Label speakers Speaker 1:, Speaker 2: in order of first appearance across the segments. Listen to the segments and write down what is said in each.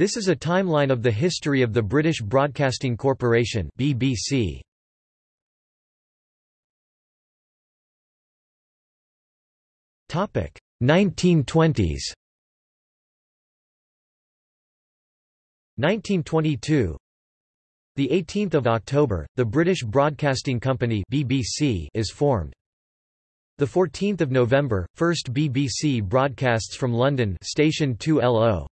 Speaker 1: This is a timeline of the history of the British Broadcasting Corporation BBC. Topic 1920s 1922 The 18th of October, the British Broadcasting Company BBC is formed. The 14th of November, first BBC broadcasts from London, station 2LO.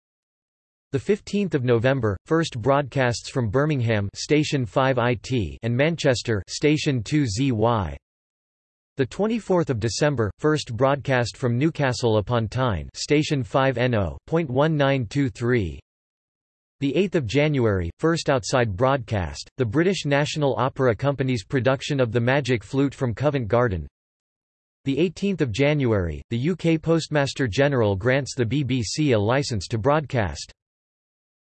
Speaker 1: The 15th of November, first broadcasts from Birmingham, station 5IT, and Manchester, station 2ZY. The 24th of December, first broadcast from Newcastle upon Tyne, station 5NO.1923. The 8th of January, first outside broadcast, the British National Opera Company's production of The Magic Flute from Covent Garden. The 18th of January, the UK Postmaster General grants the BBC a licence to broadcast.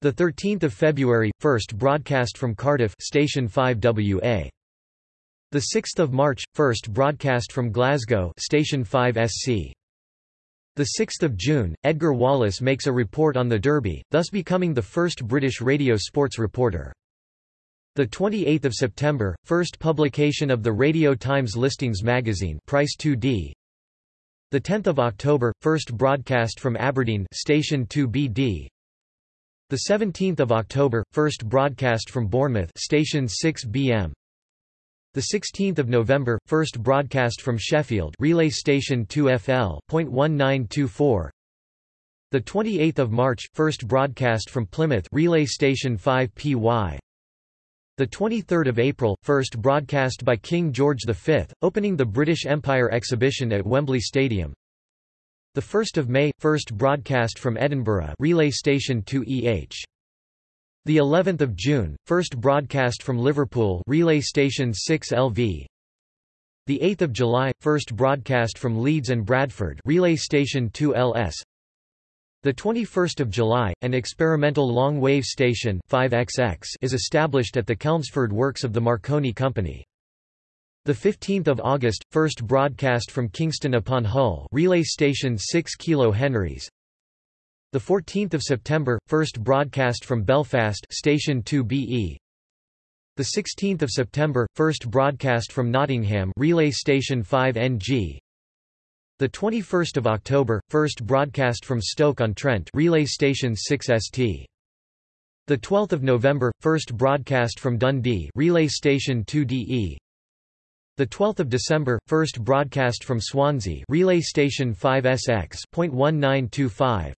Speaker 1: The 13th of February, first broadcast from Cardiff, station 5WA. The 6th of March, first broadcast from Glasgow, station 5SC. The 6th of June, Edgar Wallace makes a report on the Derby, thus becoming the first British radio sports reporter. The 28th of September, first publication of the Radio Times listings magazine, Price 2D. The 10th of October, first broadcast from Aberdeen, station 2BD. The 17th of October, first broadcast from Bournemouth, station 6BM. The 16th of November, first broadcast from Sheffield, relay station 2FL.1924. The 28th of March, first broadcast from Plymouth, relay station 5PY. The 23rd of April, first broadcast by King George V, opening the British Empire exhibition at Wembley Stadium. The 1st of May, first broadcast from Edinburgh, relay station 2EH. The 11th of June, first broadcast from Liverpool, relay station 6LV. The 8th of July, first broadcast from Leeds and Bradford, relay station 2LS. The 21st of July, an experimental long-wave station 5XX is established at the Chelmsford Works of the Marconi Company. The 15th of August, first broadcast from Kingston upon Hull, relay station 6 kilo Henrys. The 14th of September, first broadcast from Belfast, station 2BE. The 16th of September, first broadcast from Nottingham, relay station 5NG. The 21st of October, first broadcast from Stoke-on-Trent, relay station 6ST. The 12th of November, first broadcast from Dundee, relay station 2DE. The 12th of December, first broadcast from Swansea, relay station 5SX.1925.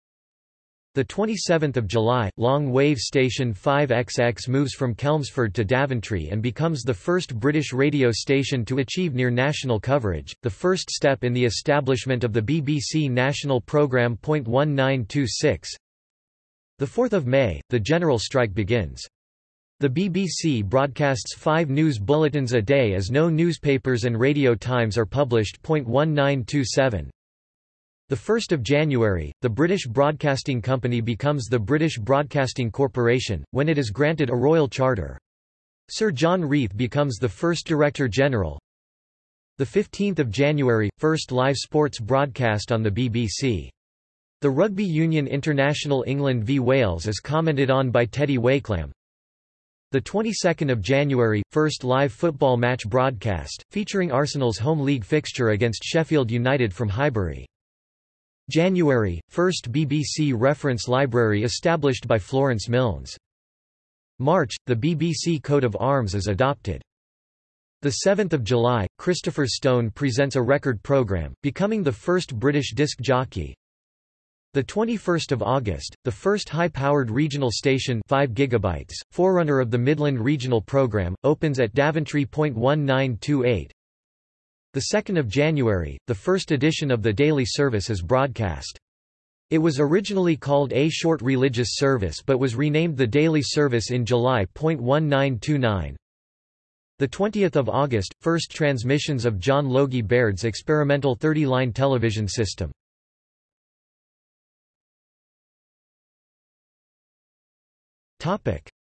Speaker 1: The 27th of July, long wave station 5XX moves from Chelmsford to Daventry and becomes the first British radio station to achieve near national coverage, the first step in the establishment of the BBC national programme. 1926. The 4th of May, the general strike begins. The BBC broadcasts five news bulletins a day as no newspapers and radio times are published. 1927. The 1st of January, the British Broadcasting Company becomes the British Broadcasting Corporation, when it is granted a royal charter. Sir John Reith becomes the first Director General. The 15th of January, first live sports broadcast on the BBC. The Rugby Union International England v Wales is commented on by Teddy Wakelam. The 22nd of January, first live football match broadcast, featuring Arsenal's home league fixture against Sheffield United from Highbury. January, first BBC reference library established by Florence Milnes. March, the BBC coat of arms is adopted. The 7th of July, Christopher Stone presents a record program, becoming the first British disc jockey. The 21st of August, the first high-powered regional station 5 gigabytes, forerunner of the Midland Regional program, opens at Daventry. 1928. The 2nd of January, the first edition of the daily service is broadcast. It was originally called A Short Religious Service but was renamed the Daily Service in July. 1929. The 20th of August, first transmissions of John Logie Baird's experimental 30-line television system.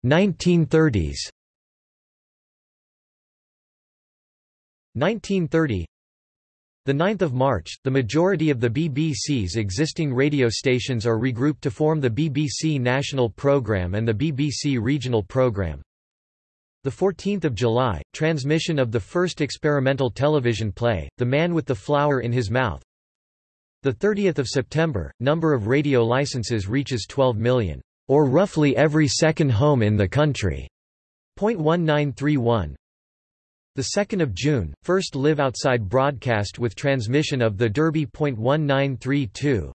Speaker 1: 1930s. 1930 the 9th of March, the majority of the BBC's existing radio stations are regrouped to form the BBC National Programme and the BBC Regional Programme. The 14th of July, transmission of the first experimental television play, The Man with the Flower in His Mouth. The 30th of September, number of radio licenses reaches 12 million, or roughly every second home in the country. 0.1931. The 2nd of June, first live outside broadcast with transmission of the Derby. 1932.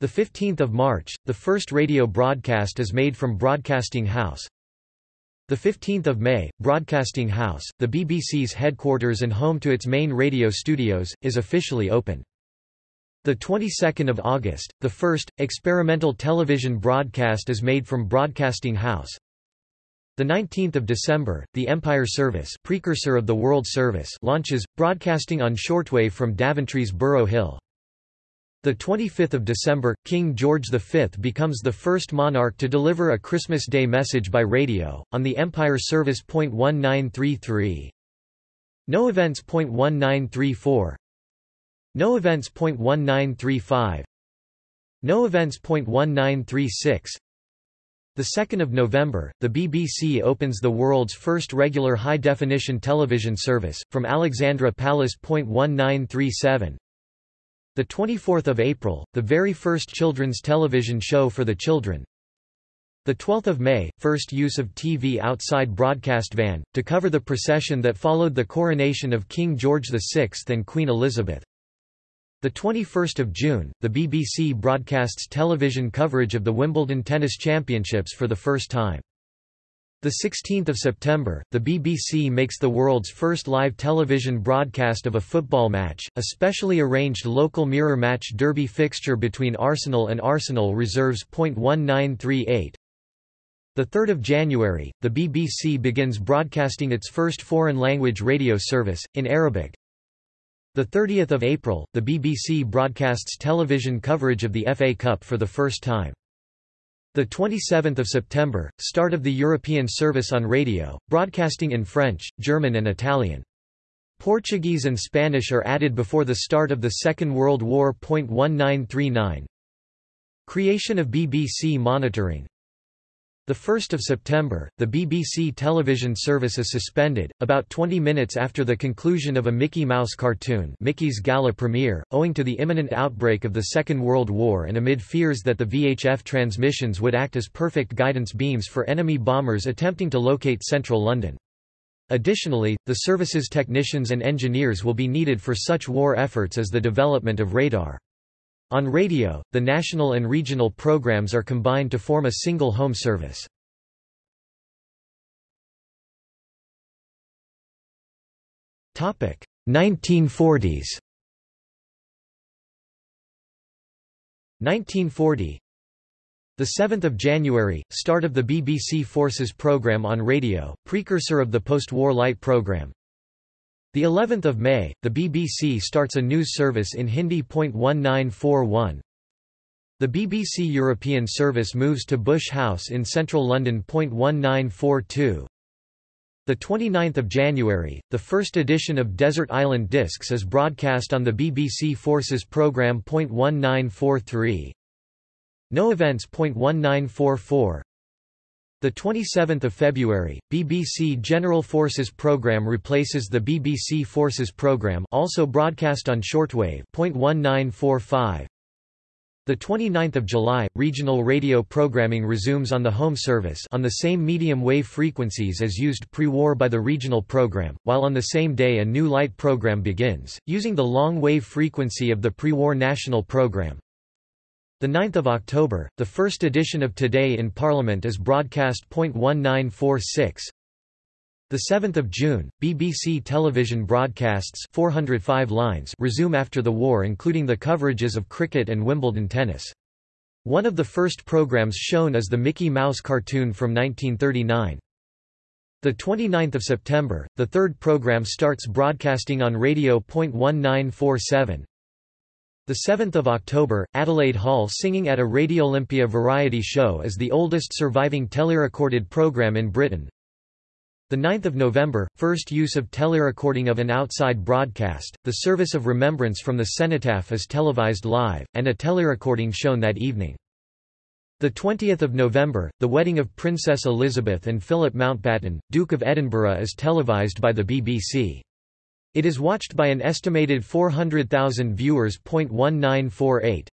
Speaker 1: The 15th of March, the first radio broadcast is made from Broadcasting House. The 15th of May, Broadcasting House, the BBC's headquarters and home to its main radio studios, is officially open. The 22nd of August, the first experimental television broadcast is made from Broadcasting House. The 19th of December, the Empire Service, precursor of the World Service, launches broadcasting on shortwave from Daventry's Borough Hill. The 25th of December, King George V becomes the first monarch to deliver a Christmas Day message by radio on the Empire Service. 1933. No events. 1934. No events. 1935. No events. 1936. The 2nd of November, the BBC opens the world's first regular high-definition television service, from Alexandra Palace. 1937. The 24th of April, the very first children's television show for the children. The 12th of May, first use of TV outside broadcast van, to cover the procession that followed the coronation of King George VI and Queen Elizabeth. The 21st of June, the BBC broadcasts television coverage of the Wimbledon Tennis Championships for the first time. The 16th of September, the BBC makes the world's first live television broadcast of a football match, a specially arranged local mirror match derby fixture between Arsenal and Arsenal Reserves. 1938. The 3rd of January, the BBC begins broadcasting its first foreign language radio service in Arabic. The 30th of April, the BBC broadcasts television coverage of the FA Cup for the first time. The 27th of September, start of the European service on radio, broadcasting in French, German and Italian. Portuguese and Spanish are added before the start of the Second World War. 1939 Creation of BBC monitoring 1 September, the BBC television service is suspended, about 20 minutes after the conclusion of a Mickey Mouse cartoon Mickey's Gala premiere, owing to the imminent outbreak of the Second World War and amid fears that the VHF transmissions would act as perfect guidance beams for enemy bombers attempting to locate central London. Additionally, the service's technicians and engineers will be needed for such war efforts as the development of radar. On radio, the national and regional programs are combined to form a single home service. Topic 1940s 1940 the 7th of January, start of the BBC Forces program on radio, precursor of the post-war light program. The 11th of May, the BBC starts a news service in Hindi. 1941. The BBC European service moves to Bush House in central London. 1942. The 29th of January, the first edition of Desert Island Discs is broadcast on the BBC Forces programme. 1943. No events. 1944. The 27th of February, BBC General Forces program replaces the BBC Forces program, also broadcast on shortwave. 1945. The 29th of July, regional radio programming resumes on the home service on the same medium wave frequencies as used pre-war by the regional program, while on the same day a new light program begins, using the long wave frequency of the pre-war national program. The 9th of October, the first edition of Today in Parliament is broadcast. 1946. The 7th of June, BBC television broadcasts 405 lines resume after the war including the coverages of cricket and Wimbledon tennis. One of the first programs shown is the Mickey Mouse cartoon from 1939. The 29th of September, the third program starts broadcasting on radio. 1947. The 7th of October, Adelaide Hall singing at a Radiolympia variety show is the oldest surviving telerecorded program in Britain. The 9th of November, first use of telerecording of an outside broadcast. The service of remembrance from the cenotaph is televised live, and a telerecording shown that evening. The 20th of November, the wedding of Princess Elizabeth and Philip Mountbatten, Duke of Edinburgh is televised by the BBC. It is watched by an estimated 400,000 viewers. 1948.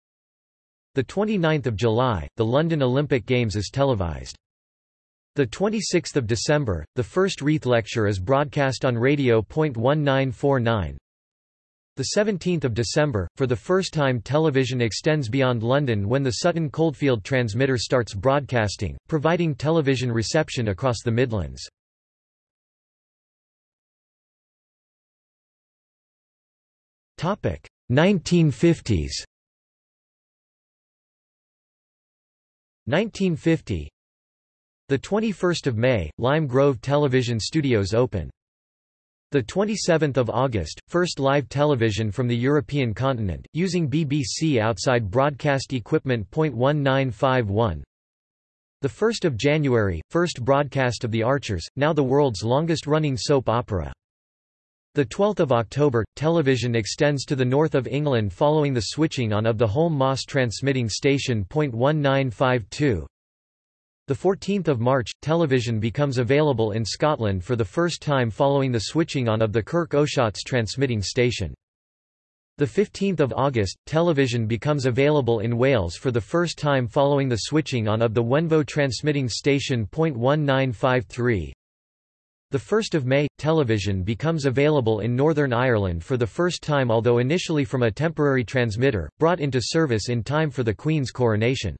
Speaker 1: The 29th of July, the London Olympic Games is televised. The 26th of December, the first Reith lecture is broadcast on radio. 1949. The 17th of December, for the first time television extends beyond London when the Sutton Coldfield transmitter starts broadcasting, providing television reception across the Midlands. 1950s. 1950 the 21st of May, Lime Grove Television Studios open. The 27th of August, first live television from the European continent, using BBC outside broadcast equipment. 1951. The 1st of January, first broadcast of The Archers, now the world's longest-running soap opera. The 12th of October, television extends to the north of England following the switching on of the Holme Moss transmitting station. 1952. The 14th of March, television becomes available in Scotland for the first time following the switching on of the Kirk O'Shotts transmitting station. The 15th of August, television becomes available in Wales for the first time following the switching on of the Wenvoe transmitting station. 1953. The 1st of May, television becomes available in Northern Ireland for the first time although initially from a temporary transmitter, brought into service in time for the Queen's coronation.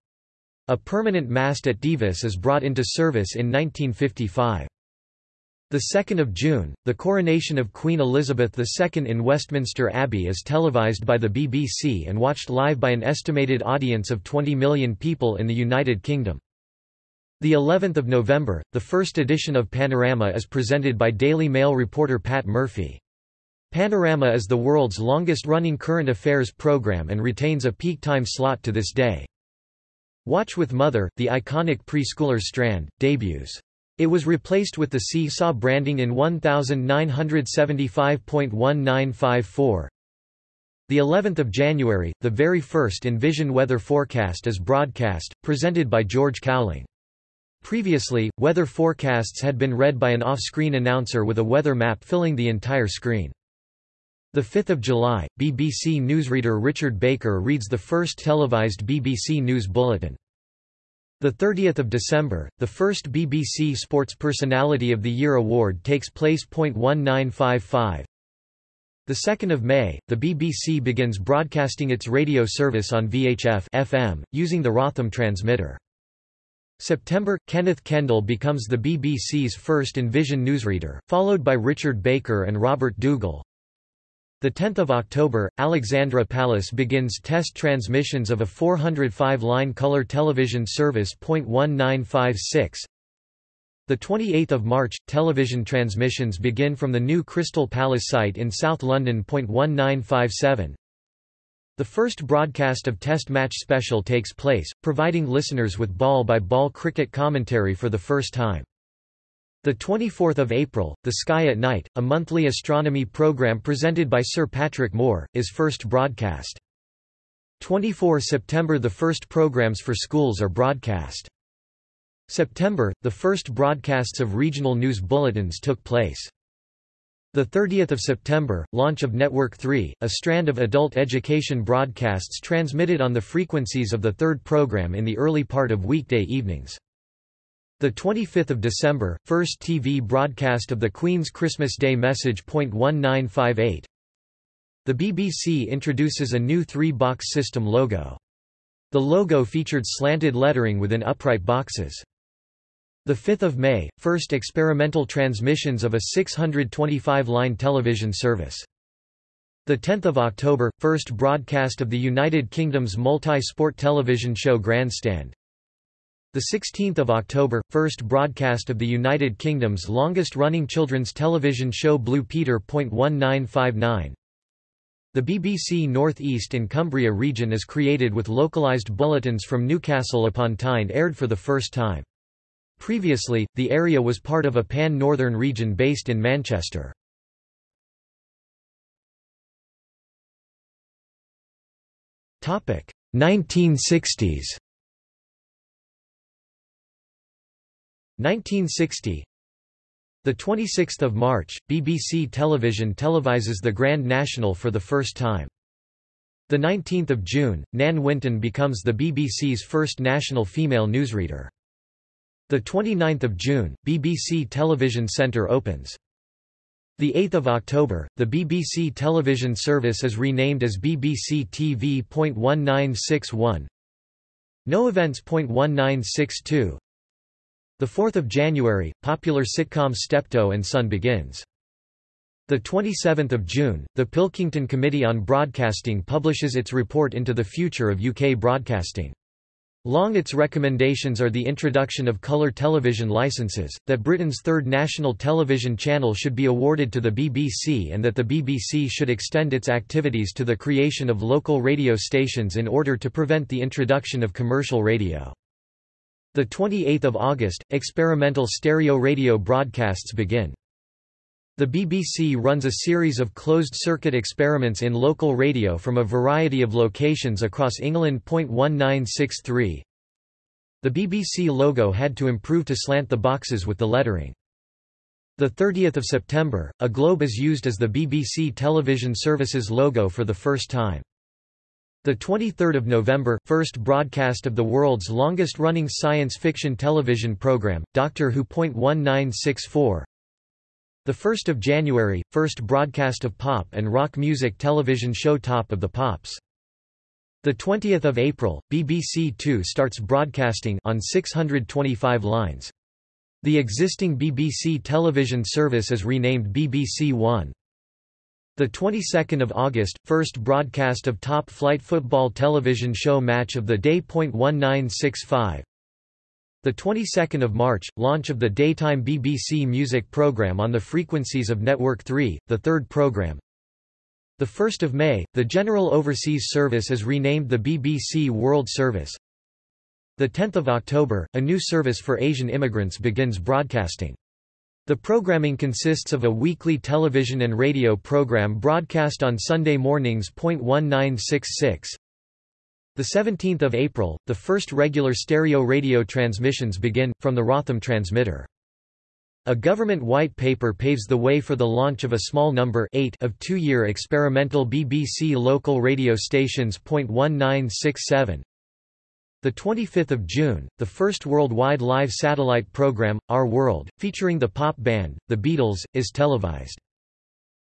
Speaker 1: A permanent mast at Divis is brought into service in 1955. The 2nd of June, the coronation of Queen Elizabeth II in Westminster Abbey is televised by the BBC and watched live by an estimated audience of 20 million people in the United Kingdom. The 11th of November, the first edition of Panorama is presented by Daily Mail reporter Pat Murphy. Panorama is the world's longest-running current affairs program and retains a peak time slot to this day. Watch with Mother, the iconic preschooler strand, debuts. It was replaced with the Seesaw branding in 1975.1954. The 11th of January, the very first in-vision weather forecast is broadcast, presented by George Cowling. Previously, weather forecasts had been read by an off-screen announcer with a weather map filling the entire screen. 5 July, BBC newsreader Richard Baker reads the first televised BBC News Bulletin. 30 December, the first BBC Sports Personality of the Year award takes place. 1955. The 2nd of May, the BBC begins broadcasting its radio service on VHF FM, using the Wrotham transmitter. September, Kenneth Kendall becomes the BBC's first in-vision newsreader, followed by Richard Baker and Robert 10th of October, Alexandra Palace begins test transmissions of a 405-line color television service. 1956. The 28th of March, television transmissions begin from the new Crystal Palace site in South London. 1957. The first broadcast of Test Match Special takes place, providing listeners with ball-by-ball -ball cricket commentary for the first time. The 24th of April, The Sky at Night, a monthly astronomy program presented by Sir Patrick Moore, is first broadcast. 24 September The first programs for schools are broadcast. September, the first broadcasts of regional news bulletins took place. The 30th of September, launch of Network 3, a strand of adult education broadcasts transmitted on the frequencies of the third program in the early part of weekday evenings. The 25th of December, first TV broadcast of the Queen's Christmas Day message. 1958. The BBC introduces a new three-box system logo. The logo featured slanted lettering within upright boxes. The 5th of May, first experimental transmissions of a 625-line television service. The 10th of October, first broadcast of the United Kingdom's multi-sport television show Grandstand. The 16th of October, first broadcast of the United Kingdom's longest-running children's television show Blue Peter. 1959. The BBC North East and Cumbria region is created with localised bulletins from Newcastle upon Tyne aired for the first time. Previously, the area was part of a pan-northern region based in Manchester. Topic 1960s. 1960 the 26th of March, BBC Television televises the Grand National for the first time. The 19th of June, Nan Winton becomes the BBC's first national female newsreader. The 29th of June, BBC Television Centre opens. The 8th of October, the BBC television service is renamed as BBC TV.1961. No events.1962. The 4th of January, popular sitcom Steptoe and Son begins. The 27th of June, the Pilkington Committee on Broadcasting publishes its report into the future of UK broadcasting. Long its recommendations are the introduction of colour television licenses, that Britain's third national television channel should be awarded to the BBC and that the BBC should extend its activities to the creation of local radio stations in order to prevent the introduction of commercial radio. The 28th of August, experimental stereo radio broadcasts begin. The BBC runs a series of closed-circuit experiments in local radio from a variety of locations across England. 1963 The BBC logo had to improve to slant the boxes with the lettering. The 30th of September, a globe is used as the BBC television service's logo for the first time. The 23rd of November, first broadcast of the world's longest-running science fiction television program, Doctor Who. 1964. The 1st of January, first broadcast of pop and rock music television show Top of the Pops. The 20th of April, BBC Two starts broadcasting on 625 lines. The existing BBC television service is renamed BBC One. The 22nd of August, first broadcast of top flight football television show Match of the day. Point one nine six five. The 22nd of March, launch of the daytime BBC music program on the frequencies of Network 3, the third program. The 1st of May, the General Overseas Service is renamed the BBC World Service. The 10th of October, a new service for Asian immigrants begins broadcasting. The programming consists of a weekly television and radio program broadcast on Sunday mornings. 1966. The 17th of April, the first regular stereo radio transmissions begin from the Wrotham transmitter. A government white paper paves the way for the launch of a small number 8 of two-year experimental BBC local radio stations. 1967 the 25th of June, the first worldwide live satellite program, Our World, featuring the pop band, The Beatles, is televised.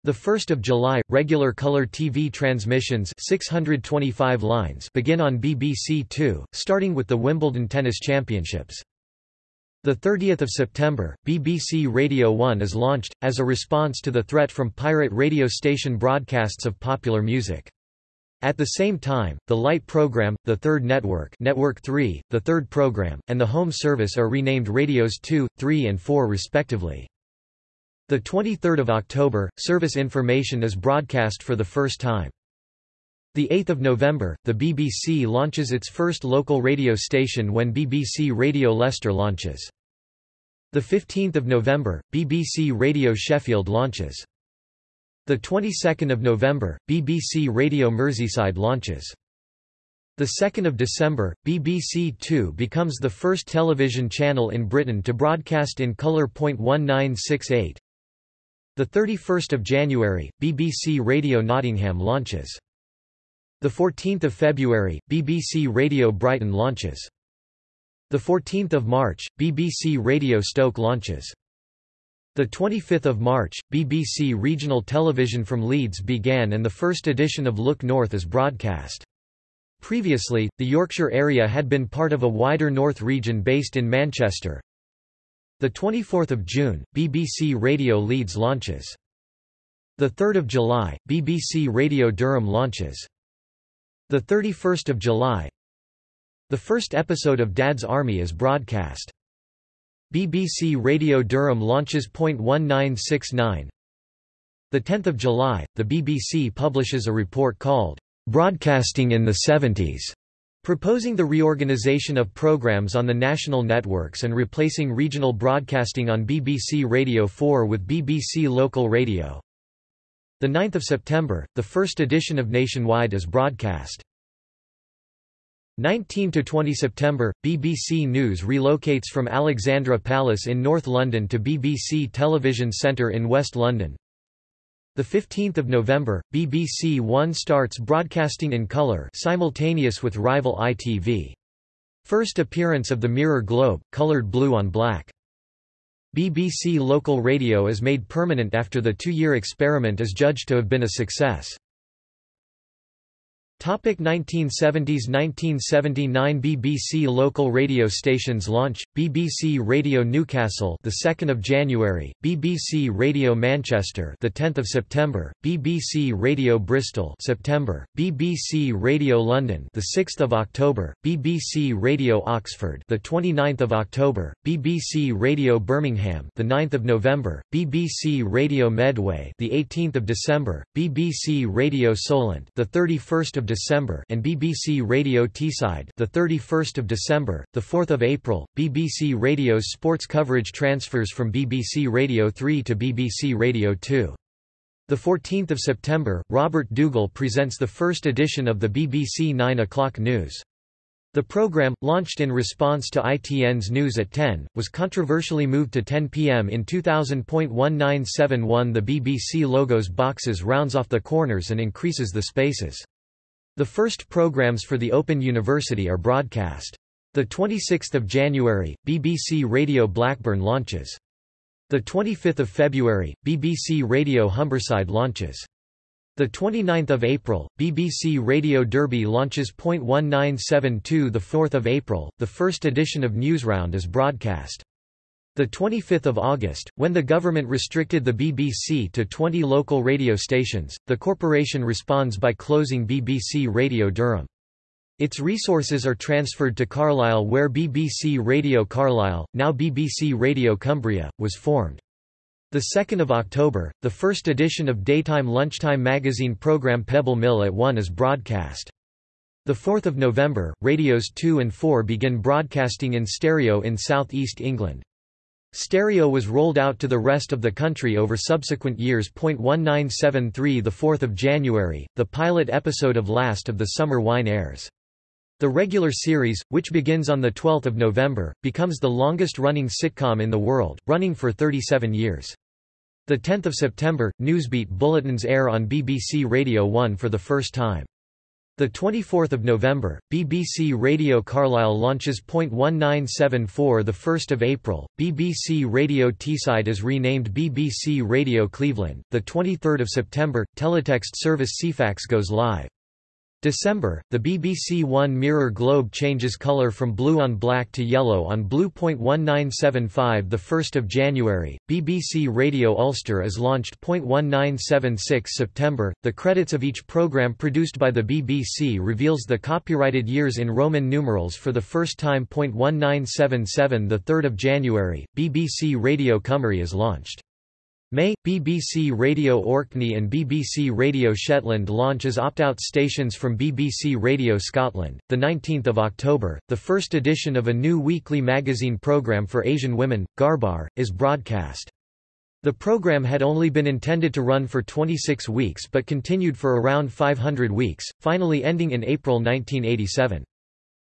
Speaker 1: The 1st of July, regular color TV transmissions 625 lines begin on BBC Two, starting with the Wimbledon Tennis Championships. The 30th of September, BBC Radio 1 is launched, as a response to the threat from pirate radio station broadcasts of popular music. At the same time, the Light program, the Third Network, Network 3, the Third program, and the Home Service are renamed Radios 2, 3 and 4 respectively. The 23rd of October, service information is broadcast for the first time. The 8th of November, the BBC launches its first local radio station when BBC Radio Leicester launches. The 15th of November, BBC Radio Sheffield launches. The 22nd of November, BBC Radio Merseyside launches. The 2nd of December, BBC Two becomes the first television channel in Britain to broadcast in colour. 1968. The 31st of January, BBC Radio Nottingham launches. The 14th of February, BBC Radio Brighton launches. The 14th of March, BBC Radio Stoke launches. The 25th of March, BBC Regional Television from Leeds began and the first edition of Look North is broadcast. Previously, the Yorkshire area had been part of a wider North region based in Manchester. The 24th of June, BBC Radio Leeds launches. The 3rd of July, BBC Radio Durham launches. The 31st of July, the first episode of Dad's Army is broadcast. BBC Radio Durham launches .1969 The 10th of July, the BBC publishes a report called Broadcasting in the 70s, Proposing the reorganization of programs on the national networks and replacing regional broadcasting on BBC Radio 4 with BBC Local Radio. 9 September, the first edition of Nationwide is broadcast. 19 to 20 September, BBC News relocates from Alexandra Palace in North London to BBC Television Centre in West London. 15 November, BBC One starts broadcasting in colour simultaneous with rival ITV. First appearance of the Mirror Globe, coloured blue on black. BBC Local Radio is made permanent after the two-year experiment is judged to have been a success. Topic 1970s 1979 BBC local radio stations launch BBC Radio Newcastle the 2nd of January BBC Radio Manchester the 10th of September BBC Radio Bristol September BBC Radio London the 6th of October BBC Radio Oxford the 29th of October BBC Radio Birmingham the 9th of November BBC Radio Medway the 18th of December BBC Radio Solent the 31st of December and BBC Radio Teesside the 31st of December the 4th of April BBC Radio's sports coverage transfers from BBC Radio 3 to BBC Radio 2 the 14th of September Robert Dougall presents the first edition of the BBC 9 o'clock news. The program, launched in response to ITN's News at 10, was controversially moved to 10 pm in 2000.1971 The BBC logo's boxes rounds off the corners and increases the spaces. The first programs for the Open University are broadcast. The 26th of January, BBC Radio Blackburn launches. The 25th of February, BBC Radio Humberside launches. The 29th of April, BBC Radio Derby launches. 1972 The 4th of April, the first edition of Newsround is broadcast. 25 August, when the government restricted the BBC to 20 local radio stations, the corporation responds by closing BBC Radio Durham. Its resources are transferred to Carlisle where BBC Radio Carlisle, now BBC Radio Cumbria, was formed. 2 October, the first edition of daytime lunchtime magazine programme Pebble Mill at 1 is broadcast. 4 November, radios 2 and 4 begin broadcasting in stereo in south east England. Stereo was rolled out to the rest of the country over subsequent years. 1973 The 4th of January, the pilot episode of Last of the Summer Wine airs. The regular series, which begins on 12 November, becomes the longest-running sitcom in the world, running for 37 years. 10 September, Newsbeat bulletins air on BBC Radio 1 for the first time. The 24th of November, BBC Radio Carlisle launches .1974 the 1st of April. BBC Radio Teesside is renamed BBC Radio Cleveland. The 23rd of September, teletext service Ceefax goes live. December, the BBC One Mirror Globe changes colour from blue on black to yellow on blue. 1975 The 1st of January, BBC Radio Ulster is launched. 1976 September, the credits of each programme produced by the BBC reveals the copyrighted years in Roman numerals for the first time. 1977 The 3rd of January, BBC Radio Cymru is launched. May, BBC Radio Orkney and BBC Radio Shetland launch as opt-out stations from BBC Radio Scotland. The 19th of October, the first edition of a new weekly magazine programme for Asian women, Gharbar, is broadcast. The program had only been intended to run for 26 weeks but continued for around 500 weeks, finally ending in April 1987.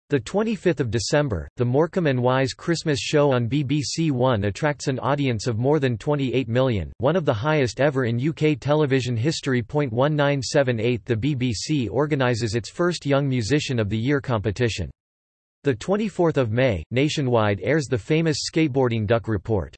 Speaker 1: The 25th of December, the Morecambe and Wise Christmas show on BBC One attracts an audience of more than 28 million, one of the highest ever in UK television history. 1978 The BBC organises its first Young Musician of the Year competition. The 24th of May, Nationwide airs the famous skateboarding duck report.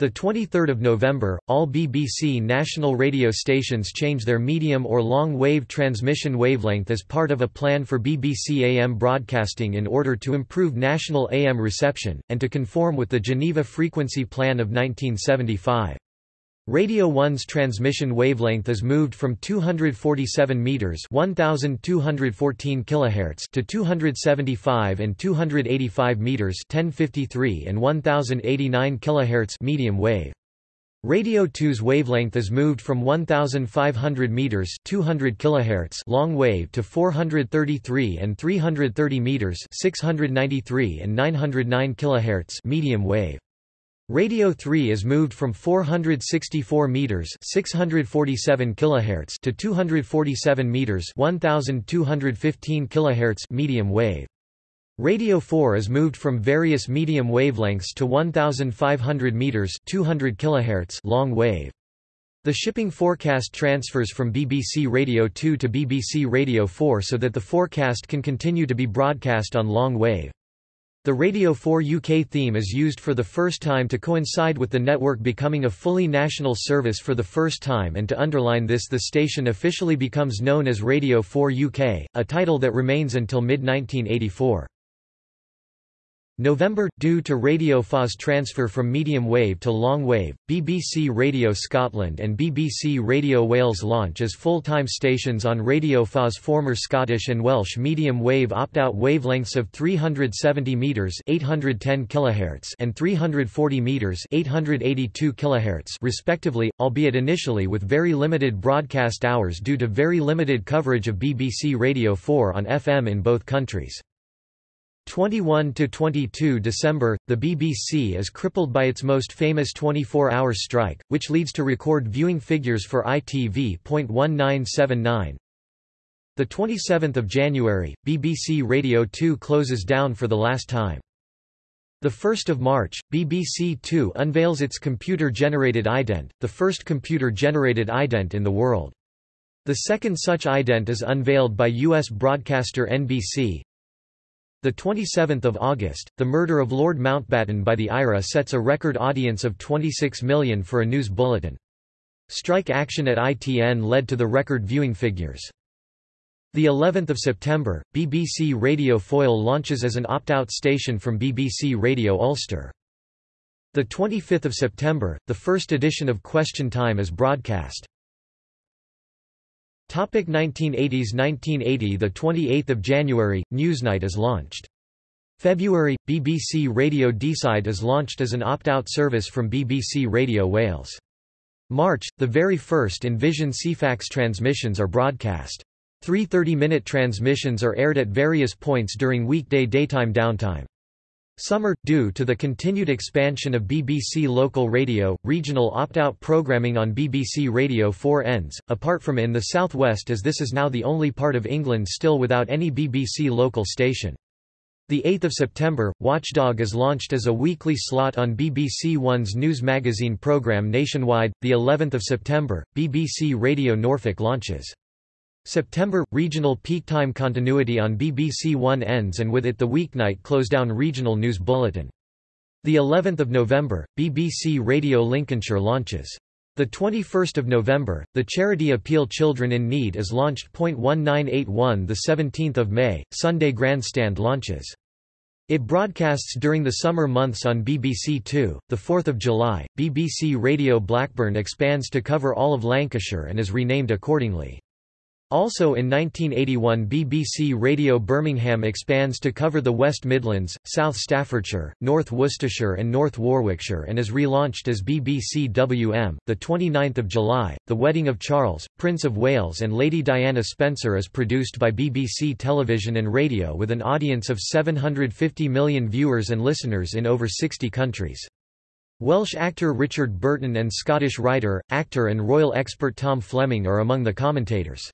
Speaker 1: The 23rd of November, all BBC national radio stations change their medium or long wave transmission wavelength as part of a plan for BBC AM broadcasting in order to improve national AM reception and to conform with the Geneva Frequency Plan of 1975. Radio 1's transmission wavelength is moved from 247 meters (1214 kilohertz) to 275 and 285 meters (1053 and 1089 kilohertz) medium wave. Radio 2's wavelength is moved from 1500 meters, 200 kilohertz long wave to 433 and 330 meters, 693 and 909 kilohertz medium wave. Radio 3 is moved from 464 meters, 647 kilohertz to 247 meters, 1215 kilohertz medium wave. Radio 4 is moved from various medium wavelengths to 1500 meters 200 kilohertz long wave. The shipping forecast transfers from BBC Radio 2 to BBC Radio 4 so that the forecast can continue to be broadcast on long wave. The Radio 4 UK theme is used for the first time to coincide with the network becoming a fully national service for the first time and to underline this the station officially becomes known as Radio 4 UK, a title that remains until mid-1984. November – Due to Radio 4's transfer from medium wave to long wave, BBC Radio Scotland and BBC Radio Wales launch as full-time stations on Radio 4's former Scottish and Welsh medium wave opt-out wavelengths of 370 metres 810 kHz and 340 metres 882 kHz respectively, albeit initially with very limited broadcast hours due to very limited coverage of BBC Radio 4 on FM in both countries. 21 to 22 December, the BBC is crippled by its most famous 24-hour strike, which leads to record viewing figures for ITV.1979. The 27th of January, BBC Radio 2 closes down for the last time. The 1st of March, BBC 2 unveils its computer-generated ident, the first computer-generated ident in the world. The second such ident is unveiled by U.S. broadcaster NBC, the 27th of August, the murder of Lord Mountbatten by the IRA sets a record audience of 26 million for a news bulletin. Strike action at ITN led to the record viewing figures. The 11th of September, BBC Radio Foyle launches as an opt-out station from BBC Radio Ulster. The 25th of September, the first edition of Question Time is broadcast. Topic 1980s 1980 The 28th of January Newsnight is launched. February BBC Radio Deeside is launched as an opt-out service from BBC Radio Wales. March the very first in-vision Ceefax transmissions are broadcast. Three 30-minute transmissions are aired at various points during weekday daytime downtime. Summer, due to the continued expansion of BBC local radio, regional opt-out programming on BBC Radio 4 ends, apart from in the southwest as this is now the only part of England still without any BBC local station. The 8th of September, Watchdog is launched as a weekly slot on BBC One's news magazine programme nationwide. The 11th of September, BBC Radio Norfolk launches. September – Regional peak time continuity on BBC One ends and with it the weeknight close-down regional news bulletin. The 11th of November, BBC Radio Lincolnshire launches. The 21st of November, the charity appeal Children in Need is launched. 1981 The 17th of May, Sunday Grandstand launches. It broadcasts during the summer months on BBC Two. The 4th of July, BBC Radio Blackburn expands to cover all of Lancashire and is renamed accordingly. Also in 1981 BBC Radio Birmingham expands to cover the West Midlands, South Staffordshire, North Worcestershire and North Warwickshire and is relaunched as BBC WM. The 29th of July, The Wedding of Charles, Prince of Wales and Lady Diana Spencer is produced by BBC Television and Radio with an audience of 750 million viewers and listeners in over 60 countries. Welsh actor Richard Burton and Scottish writer, actor and royal expert Tom Fleming are among the commentators.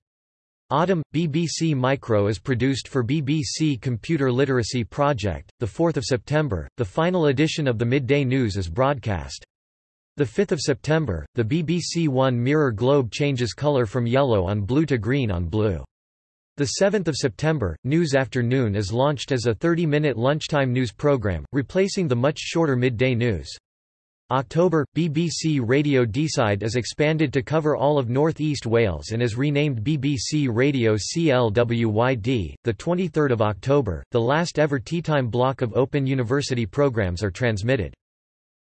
Speaker 1: Autumn BBC Micro is produced for BBC Computer Literacy Project. The 4th of September, the final edition of the Midday News is broadcast. The 5th of September, the BBC One mirror globe changes color from yellow on blue to green on blue. The 7th of September, News Afternoon is launched as a 30-minute lunchtime news program, replacing the much shorter midday news. October, BBC Radio Deeside is expanded to cover all of North East Wales and is renamed BBC Radio CLWYD. The 23rd of October, the last ever teatime block of Open University programs are transmitted.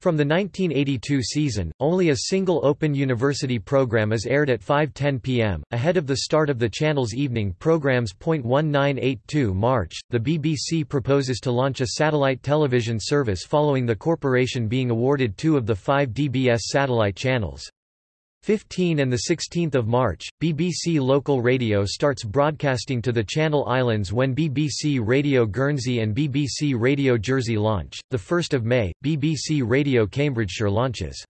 Speaker 1: From the 1982 season, only a single Open University program is aired at 5.10 pm, ahead of the start of the channel's evening programs. 1982 March, the BBC proposes to launch a satellite television service following the corporation being awarded two of the five DBS satellite channels. 15 and 16 March, BBC Local Radio starts broadcasting to the Channel Islands when BBC Radio Guernsey and BBC Radio Jersey launch. 1 May, BBC Radio Cambridgeshire launches.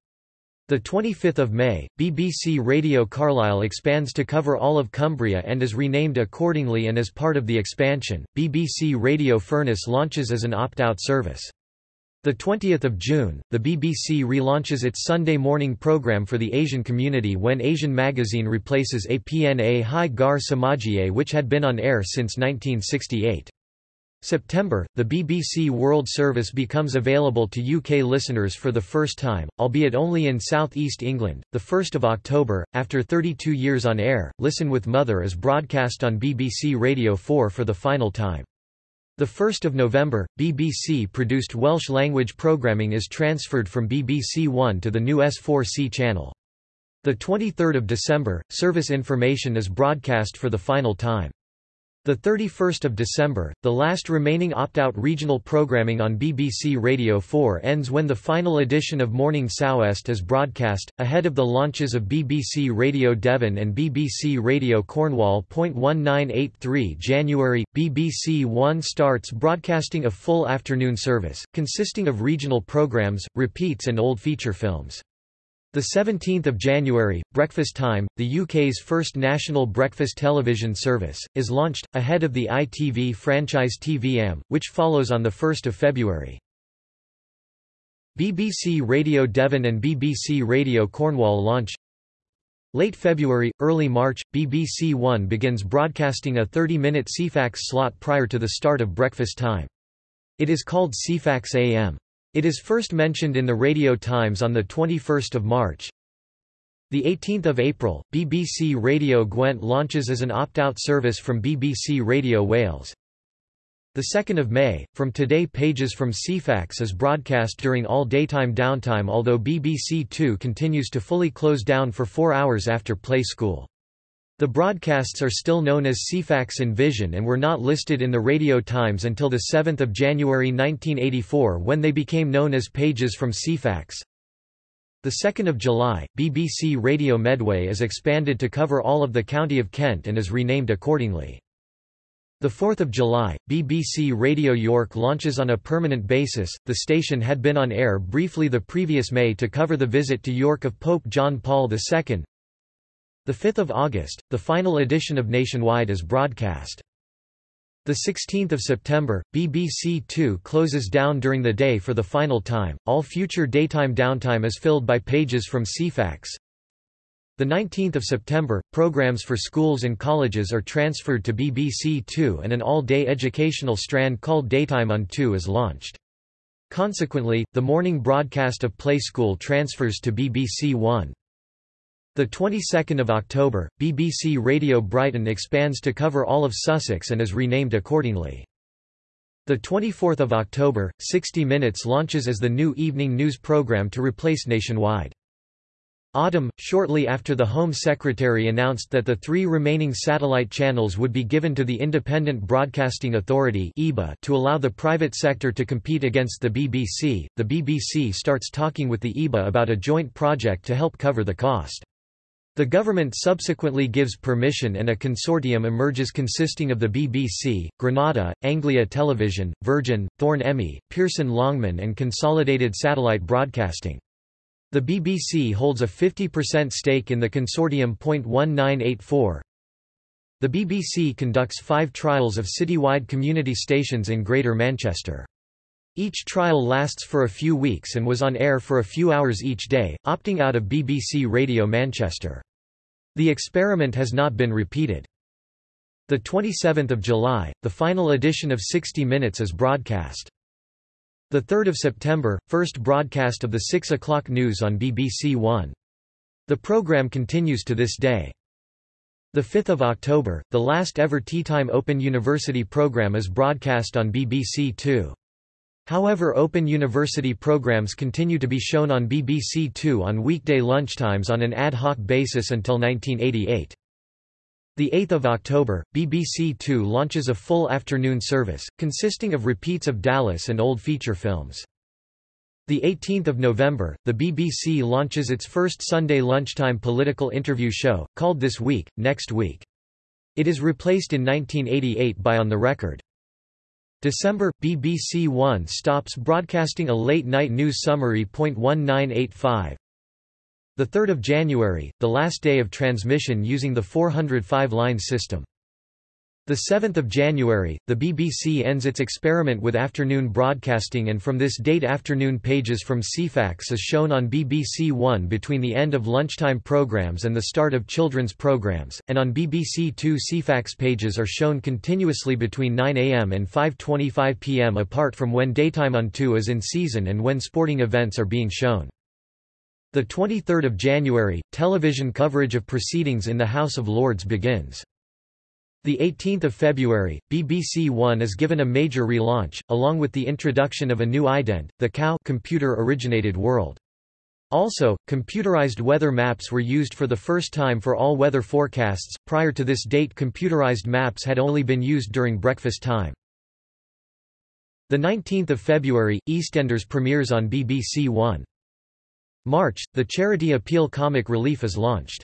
Speaker 1: 25 May, BBC Radio Carlisle expands to cover all of Cumbria and is renamed accordingly and as part of the expansion, BBC Radio Furness launches as an opt-out service. The 20th of June, the BBC relaunches its Sunday morning program for the Asian community when Asian Magazine replaces APNA Hai Gar Samajiye which had been on air since 1968. September, the BBC World Service becomes available to UK listeners for the first time, albeit only in South East England. The 1st of October, after 32 years on air, Listen with Mother is broadcast on BBC Radio 4 for the final time. 1 November, BBC-produced Welsh-language programming is transferred from BBC One to the new S4C channel. 23 December, service information is broadcast for the final time. The 31st of December, the last remaining opt-out regional programming on BBC Radio 4 ends when the final edition of Morning Sou'west is broadcast, ahead of the launches of BBC Radio Devon and BBC Radio Cornwall. 1983 January, BBC One starts broadcasting a full afternoon service, consisting of regional programmes, repeats and old feature films. The 17th of January, Breakfast Time, the UK's first national breakfast television service, is launched ahead of the ITV franchise TV-am, which follows on the 1st of February. BBC Radio Devon and BBC Radio Cornwall launch. Late February, early March, BBC One begins broadcasting a 30-minute Ceefax slot prior to the start of breakfast time. It is called Ceefax AM. It is first mentioned in the Radio Times on 21 March. 18 April, BBC Radio Gwent launches as an opt-out service from BBC Radio Wales. 2 May, from Today pages from Ceefax is broadcast during all daytime downtime although BBC Two continues to fully close down for four hours after Play School. The broadcasts are still known as Ceefax in Vision and were not listed in the Radio Times until 7 January 1984 when they became known as Pages from Ceefax. 2 July, BBC Radio Medway is expanded to cover all of the County of Kent and is renamed accordingly. 4 July, BBC Radio York launches on a permanent basis. The station had been on air briefly the previous May to cover the visit to York of Pope John Paul II. 5 August, the final edition of Nationwide is broadcast. 16 September, BBC Two closes down during the day for the final time, all future daytime downtime is filled by pages from Ceefax. 19 September, programs for schools and colleges are transferred to BBC Two and an all-day educational strand called Daytime on Two is launched. Consequently, the morning broadcast of Play School transfers to BBC One. The 22nd of October, BBC Radio Brighton expands to cover all of Sussex and is renamed accordingly. The 24th of October, 60 Minutes launches as the new evening news program to replace Nationwide. Autumn, shortly after the Home Secretary announced that the three remaining satellite channels would be given to the Independent Broadcasting Authority to allow the private sector to compete against the BBC, the BBC starts talking with the IBA about a joint project to help cover the cost. The government subsequently gives permission and a consortium emerges consisting of the BBC, Granada, Anglia Television, Virgin, Thorn Emi, Pearson Longman and Consolidated Satellite Broadcasting. The BBC holds a 50% stake in the consortium. 1984. The BBC conducts five trials of citywide community stations in Greater Manchester. Each trial lasts for a few weeks and was on air for a few hours each day, opting out of BBC Radio Manchester. The experiment has not been repeated. 27 July, the final edition of 60 Minutes is broadcast. 3 September, first broadcast of the 6 o'clock news on BBC One. The programme continues to this day. 5 October, the last ever Tea Time Open University programme is broadcast on BBC Two. However Open University programs continue to be shown on BBC Two on weekday lunchtimes on an ad hoc basis until 1988. The 8th of October, BBC Two launches a full afternoon service, consisting of repeats of Dallas and old feature films. The 18th of November, the BBC launches its first Sunday lunchtime political interview show, called This Week, Next Week. It is replaced in 1988 by On the Record. December, BBC One stops broadcasting a late-night news summary. 1985. 3 January, the last day of transmission using the 405-line system. 7 January, the BBC ends its experiment with afternoon broadcasting and from this date afternoon pages from Ceefax is shown on BBC One between the end of lunchtime programmes and the start of children's programmes, and on BBC Two Ceefax pages are shown continuously between 9am and 5.25pm apart from when daytime on 2 is in season and when sporting events are being shown. 23 January, television coverage of proceedings in the House of Lords begins. The 18th of February, BBC One is given a major relaunch, along with the introduction of a new ident, the COW computer-originated world. Also, computerized weather maps were used for the first time for all weather forecasts. Prior to this date, computerized maps had only been used during breakfast time. The 19th of February, EastEnders premieres on BBC One. March, the charity appeal Comic Relief is launched.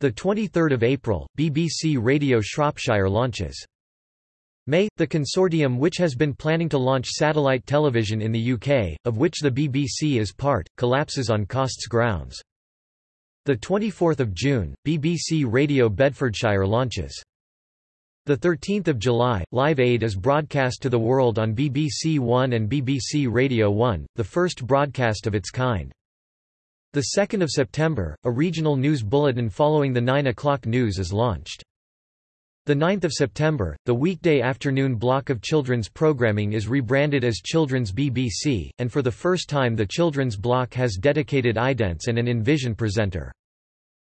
Speaker 1: The 23rd of April, BBC Radio Shropshire launches. May, the consortium which has been planning to launch satellite television in the UK, of which the BBC is part, collapses on costs grounds. The 24th of June, BBC Radio Bedfordshire launches. The 13th of July, Live Aid is broadcast to the world on BBC One and BBC Radio 1, the first broadcast of its kind. The 2nd of September, a regional news bulletin following the 9 o'clock news is launched. The 9th of September, the weekday afternoon block of children's programming is rebranded as Children's BBC, and for the first time the children's block has dedicated idents and an in-vision presenter.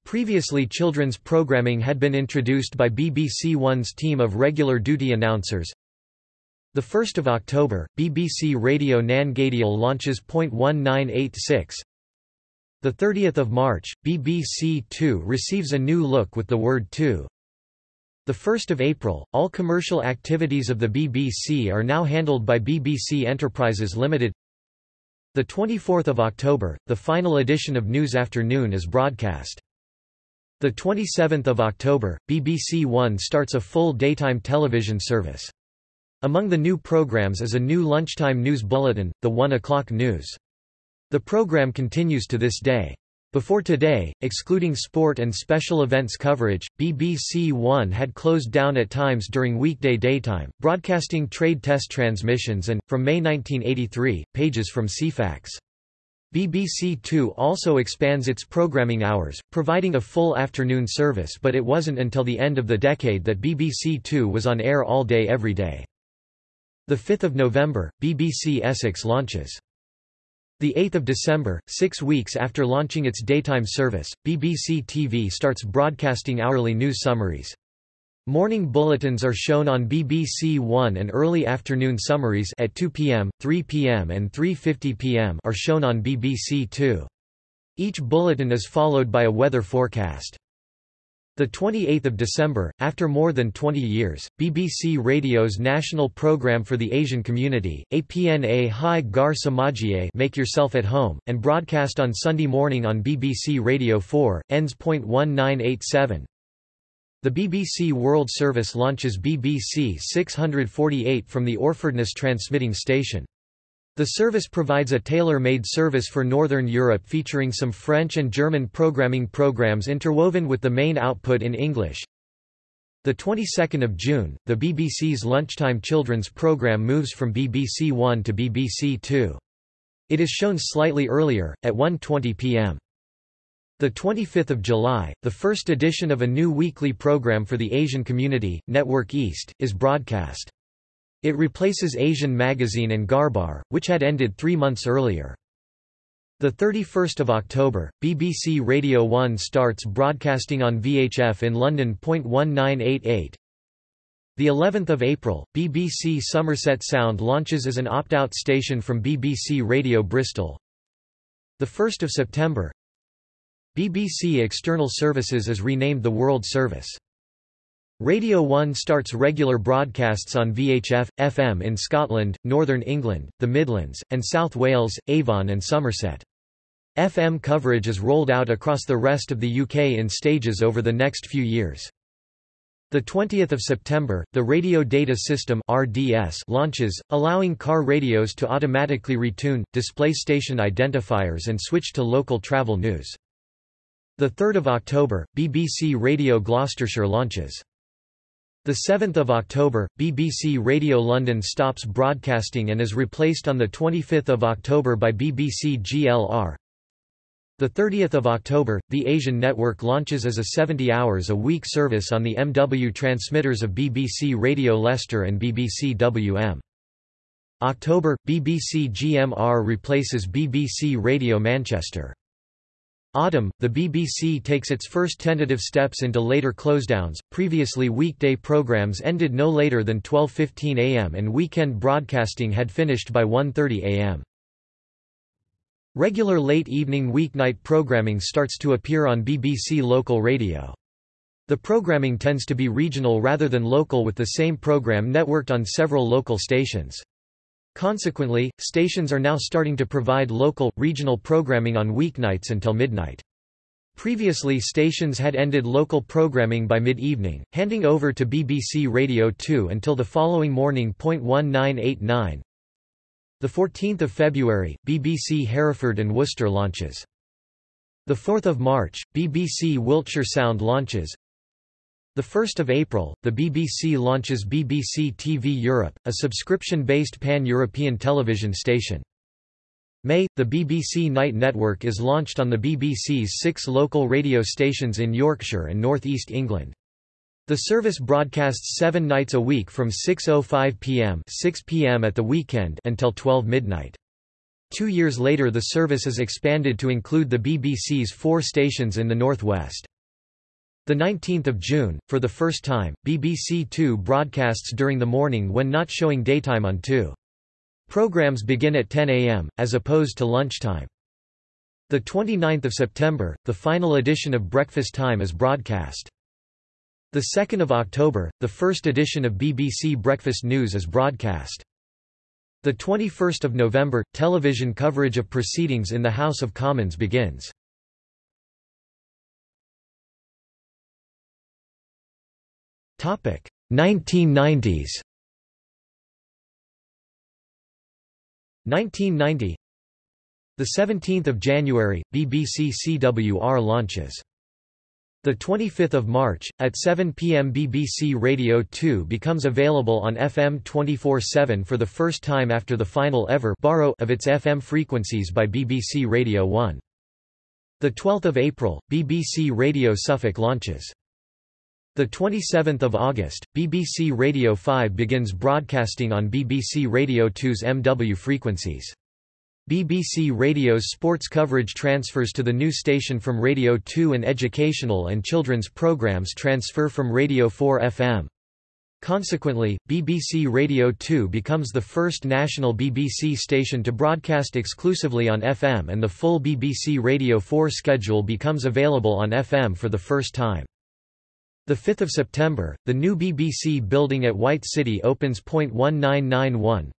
Speaker 1: Previously children's programming had been introduced by BBC One's team of regular duty announcers. 1 October, BBC Radio nan Gàidheal launches .1986, the 30th of March, BBC Two receives a new look with the word Two. The 1st of April, all commercial activities of the BBC are now handled by BBC Enterprises Limited. The 24th of October, the final edition of News Afternoon is broadcast. The 27th of October, BBC One starts a full daytime television service. Among the new programs is a new lunchtime news bulletin, the 1 o'clock news. The program continues to this day. Before today, excluding sport and special events coverage, BBC One had closed down at times during weekday daytime, broadcasting trade test transmissions and, from May 1983, pages from Ceefax. BBC Two also expands its programming hours, providing a full afternoon service but it wasn't until the end of the decade that BBC Two was on air all day every day. 5 November, BBC Essex launches. 8 December, six weeks after launching its daytime service, BBC TV starts broadcasting hourly news summaries. Morning bulletins are shown on BBC One and early afternoon summaries at 2 p.m., 3 p.m. and 3.50 p.m. are shown on BBC Two. Each bulletin is followed by a weather forecast. The 28th of December, after more than 20 years, BBC Radio's national program for the Asian community, APNA Hi Ghar Samajhiye Make Yourself at Home, and broadcast on Sunday morning on BBC Radio 4, ends. 1987. The BBC World Service launches BBC 648 from the Orfordness transmitting station. The service provides a tailor-made service for Northern Europe featuring some French and German programming programs interwoven with the main output in English. The 22nd of June, the BBC's lunchtime children's program moves from BBC One to BBC Two. It is shown slightly earlier, at 1.20 pm. The 25th of July, the first edition of a new weekly program for the Asian community, Network East, is broadcast. It replaces Asian Magazine and Gharbar, which had ended three months earlier. 31 October, BBC Radio 1 starts broadcasting on VHF in London. 1988. The 11th of April, BBC Somerset Sound launches as an opt-out station from BBC Radio Bristol. The 1st of September, BBC External Services is renamed the World Service. Radio 1 starts regular broadcasts on VHF, FM in Scotland, Northern England, the Midlands, and South Wales, Avon and Somerset. FM coverage is rolled out across the rest of the UK in stages over the next few years. The 20th of September, the Radio Data System (RDS) launches, allowing car radios to automatically retune, display station identifiers and switch to local travel news. The 3rd of October, BBC Radio Gloucestershire launches. The 7th of October, BBC Radio London stops broadcasting and is replaced on the 25th of October by BBC GLR. The 30th of October, the Asian network launches as a 70 hours a week service on the MW transmitters of BBC Radio Leicester and BBC WM. October, BBC GMR replaces BBC Radio Manchester. Autumn, the BBC takes its first tentative steps into later closedowns. Previously weekday programs ended no later than 12:15 a.m. and weekend broadcasting had finished by 1:30 a.m. Regular late evening weeknight programming starts to appear on BBC local radio. The programming tends to be regional rather than local with the same program networked on several local stations. Consequently, stations are now starting to provide local, regional programming on weeknights until midnight. Previously stations had ended local programming by mid-evening, handing over to BBC Radio 2 until the following morning. 1989 The 14th of February, BBC Hereford and Worcester launches. The 4th of March, BBC Wiltshire Sound launches. 1 April, the BBC launches BBC TV Europe, a subscription-based pan-European television station. May, the BBC Night Network is launched on the BBC's six local radio stations in Yorkshire and North East England. The service broadcasts seven nights a week from 6.05 pm 6 p.m. at the weekend until 12 midnight. Two years later the service is expanded to include the BBC's four stations in the northwest. 19 June, for the first time, BBC Two broadcasts during the morning when not showing daytime on 2. Programs begin at 10 am, as opposed to lunchtime. The 29th of September, the final edition of Breakfast Time is broadcast. 2 October, the first edition of BBC Breakfast News is broadcast. 21 November, television coverage of proceedings in the House of Commons begins. 1990s 1990 The 17th of January, BBC CWR launches. The 25th of March at 7 p.m. BBC Radio 2 becomes available on FM 24/7 for the first time after the final ever borrow of its FM frequencies by BBC Radio 1. The 12th of April, BBC Radio Suffolk launches. The 27th of August, BBC Radio 5 begins broadcasting on BBC Radio 2's MW frequencies. BBC Radio's sports coverage transfers to the new station from Radio 2 and educational and children's programs transfer from Radio 4 FM. Consequently, BBC Radio 2 becomes the first national BBC station to broadcast exclusively on FM and the full BBC Radio 4 schedule becomes available on FM for the first time. 5 September, the new BBC building at White City opens. 1991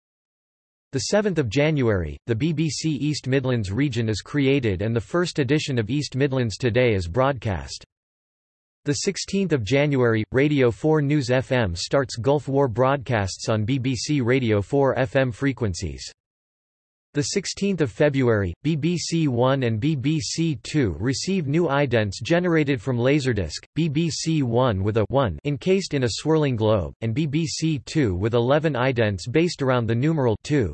Speaker 1: 7 January, the BBC East Midlands region is created and the first edition of East Midlands Today is broadcast. 16 January, Radio 4 News FM starts Gulf War broadcasts on BBC Radio 4 FM frequencies. The 16th of February, BBC One and BBC Two receive new idents generated from Laserdisc, BBC One with a 1 encased in a swirling globe, and BBC Two with 11 idents based around the numeral 2.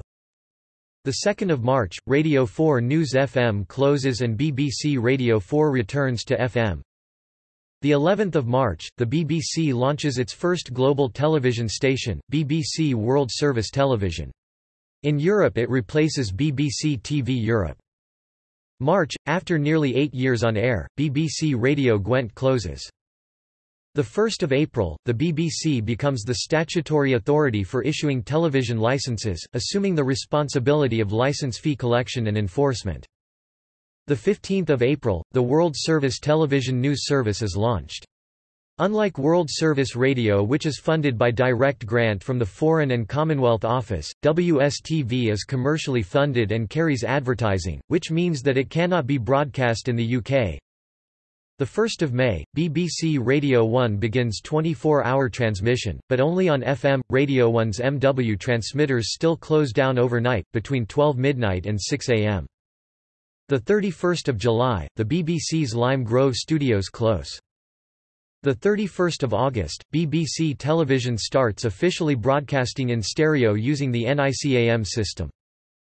Speaker 1: The 2nd of March, Radio 4 News FM closes and BBC Radio 4 returns to FM. The 11th of March, the BBC launches its first global television station, BBC World Service Television. In Europe it replaces BBC TV Europe. March, after nearly eight years on air, BBC Radio Gwent closes. 1 April, the BBC becomes the statutory authority for issuing television licenses, assuming the responsibility of license fee collection and enforcement. 15 April, the World Service Television News Service is launched. Unlike World Service Radio which is funded by direct grant from the Foreign and Commonwealth Office, WSTV is commercially funded and carries advertising, which means that it cannot be broadcast in the UK. 1 May, BBC Radio 1 begins 24-hour transmission, but only on FM. Radio 1's MW transmitters still close down overnight, between 12 midnight and 6 am. 31 July, the BBC's Lime Grove studios close. 31 August, BBC Television starts officially broadcasting in stereo using the NICAM system.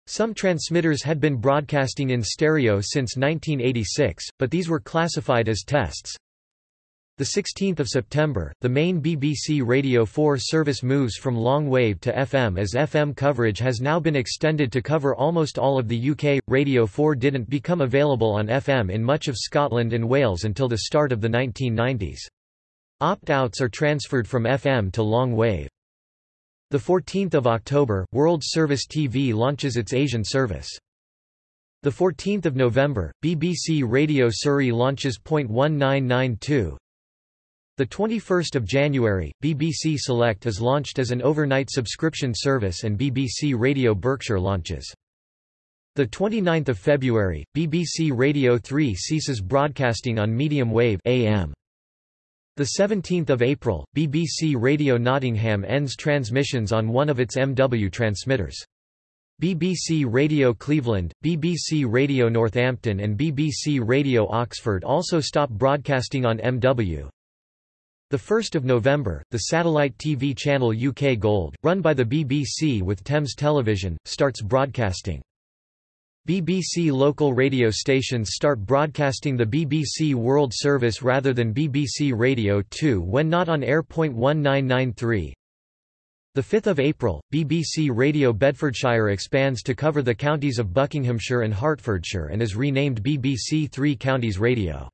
Speaker 1: Some transmitters had been broadcasting in stereo since 1986, but these were classified as tests. The 16th of September, the main BBC Radio 4 service moves from long wave to FM as FM coverage has now been extended to cover almost all of the UK. Radio 4 didn't become available on FM in much of Scotland and Wales until the start of the 1990s. Opt-outs are transferred from FM to long wave. 14 October, World Service TV launches its Asian service. 14 November, BBC Radio Surrey launches .1992. The 21st of January, BBC Select is launched as an overnight subscription service and BBC Radio Berkshire launches. The 29th of February, BBC Radio 3 ceases broadcasting on medium wave AM. The 17th of April, BBC Radio Nottingham ends transmissions on one of its MW transmitters. BBC Radio Cleveland, BBC Radio Northampton and BBC Radio Oxford also stop broadcasting on MW. The 1st of November, the satellite TV channel UK Gold, run by the BBC with Thames Television, starts broadcasting. BBC local radio stations start broadcasting the BBC World Service rather than BBC Radio 2 when not on air. 1993 the 5th of April, BBC Radio Bedfordshire expands to cover the counties of Buckinghamshire and Hertfordshire and is renamed BBC Three Counties Radio.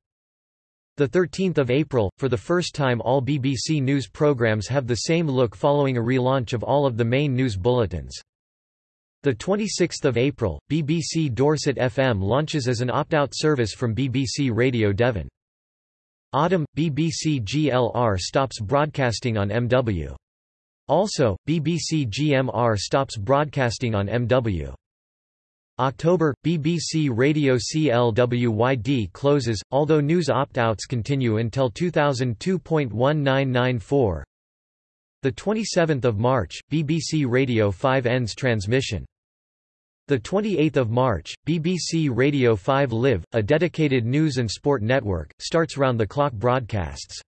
Speaker 1: The 13th of April, for the first time all BBC News programmes have the same look following a relaunch of all of the main news bulletins. The 26th of April, BBC Dorset FM launches as an opt-out service from BBC Radio Devon. Autumn, BBC GLR stops broadcasting on MW. Also, BBC GMR stops broadcasting on MW. October, BBC Radio CLWYD closes, although news opt-outs continue until 2002.1994. The 27th of March, BBC Radio 5 ends transmission. The 28th of March, BBC Radio 5 Live, a dedicated news and sport network, starts round-the-clock broadcasts.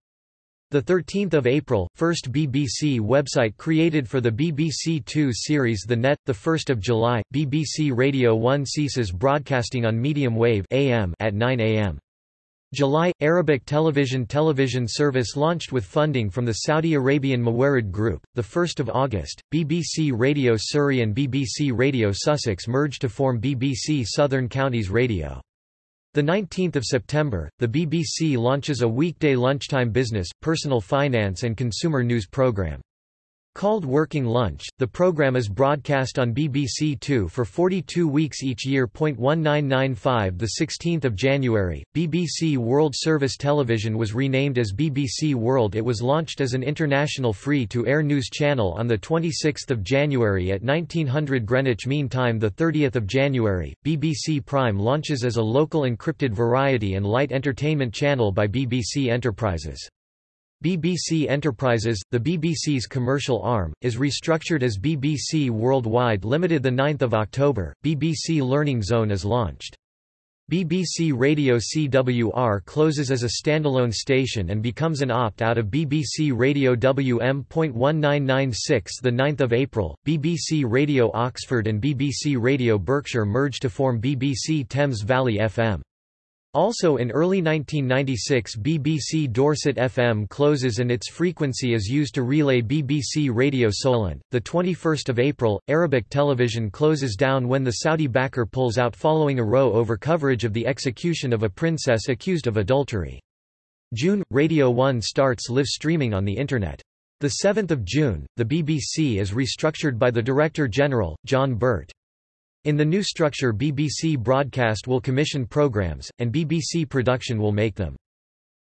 Speaker 1: The 13th of April, first BBC website created for the BBC Two series The Net. The 1st of July, BBC Radio 1 ceases broadcasting on medium wave AM at 9 am. July – Arabic television television service launched with funding from the Saudi Arabian Mawarid Group. 1 August, BBC Radio Surrey and BBC Radio Sussex merge to form BBC Southern Counties Radio. 19 September, the BBC launches a weekday lunchtime business, personal finance and consumer news programme. Called Working Lunch, the program is broadcast on BBC Two for 42 weeks each year. 1995 The 16th of January, BBC World Service Television was renamed as BBC World. It was launched as an international free-to-air news channel on the 26th of January at 1900 Greenwich Mean Time. The 30th of January, BBC Prime launches as a local encrypted variety and light entertainment channel by BBC Enterprises. BBC Enterprises, the BBC's commercial arm, is restructured as BBC Worldwide Limited. 9 October, BBC Learning Zone is launched. BBC Radio CWR closes as a standalone station and becomes an opt-out of BBC Radio WM.1996 The 9th of April, BBC Radio Oxford and BBC Radio Berkshire merge to form BBC Thames Valley FM. Also in early 1996 BBC Dorset FM closes and its frequency is used to relay BBC Radio Solent. The 21st of April, Arabic television closes down when the Saudi backer pulls out following a row over coverage of the execution of a princess accused of adultery. June – Radio 1 starts live streaming on the Internet. 7 June, the BBC is restructured by the Director-General, John Birt. In the new structure BBC Broadcast will commission programmes, and BBC Production will make them.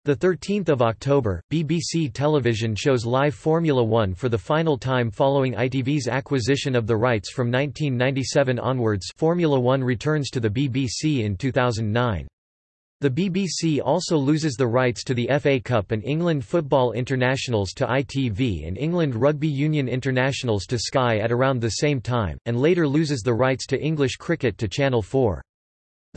Speaker 1: 13 October, BBC Television shows live Formula One for the final time following ITV's acquisition of the rights from 1997 onwards Formula One returns to the BBC in 2009. The BBC also loses the rights to the FA Cup and England Football Internationals to ITV and England Rugby Union Internationals to Sky at around the same time, and later loses the rights to English cricket to Channel 4.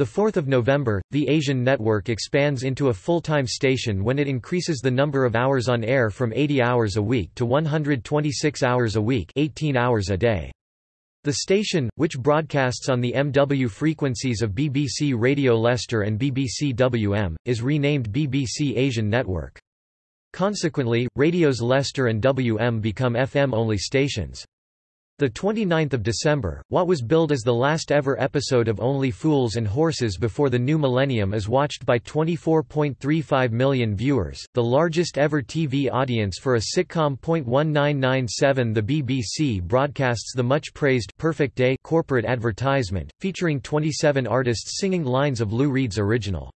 Speaker 1: 4 November, the Asian network expands into a full-time station when it increases the number of hours on air from 80 hours a week to 126 hours a week 18 hours a day. The station, which broadcasts on the MW frequencies of BBC Radio Leicester and BBC WM, is renamed BBC Asian Network. Consequently, radios Leicester and WM become FM-only stations. The 29th of December, what was billed as the last ever episode of Only Fools and Horses before the new millennium is watched by 24.35 million viewers, the largest ever TV audience for a sitcom. 1997 The BBC broadcasts the much praised Perfect Day corporate advertisement, featuring 27 artists singing lines of Lou Reed's original.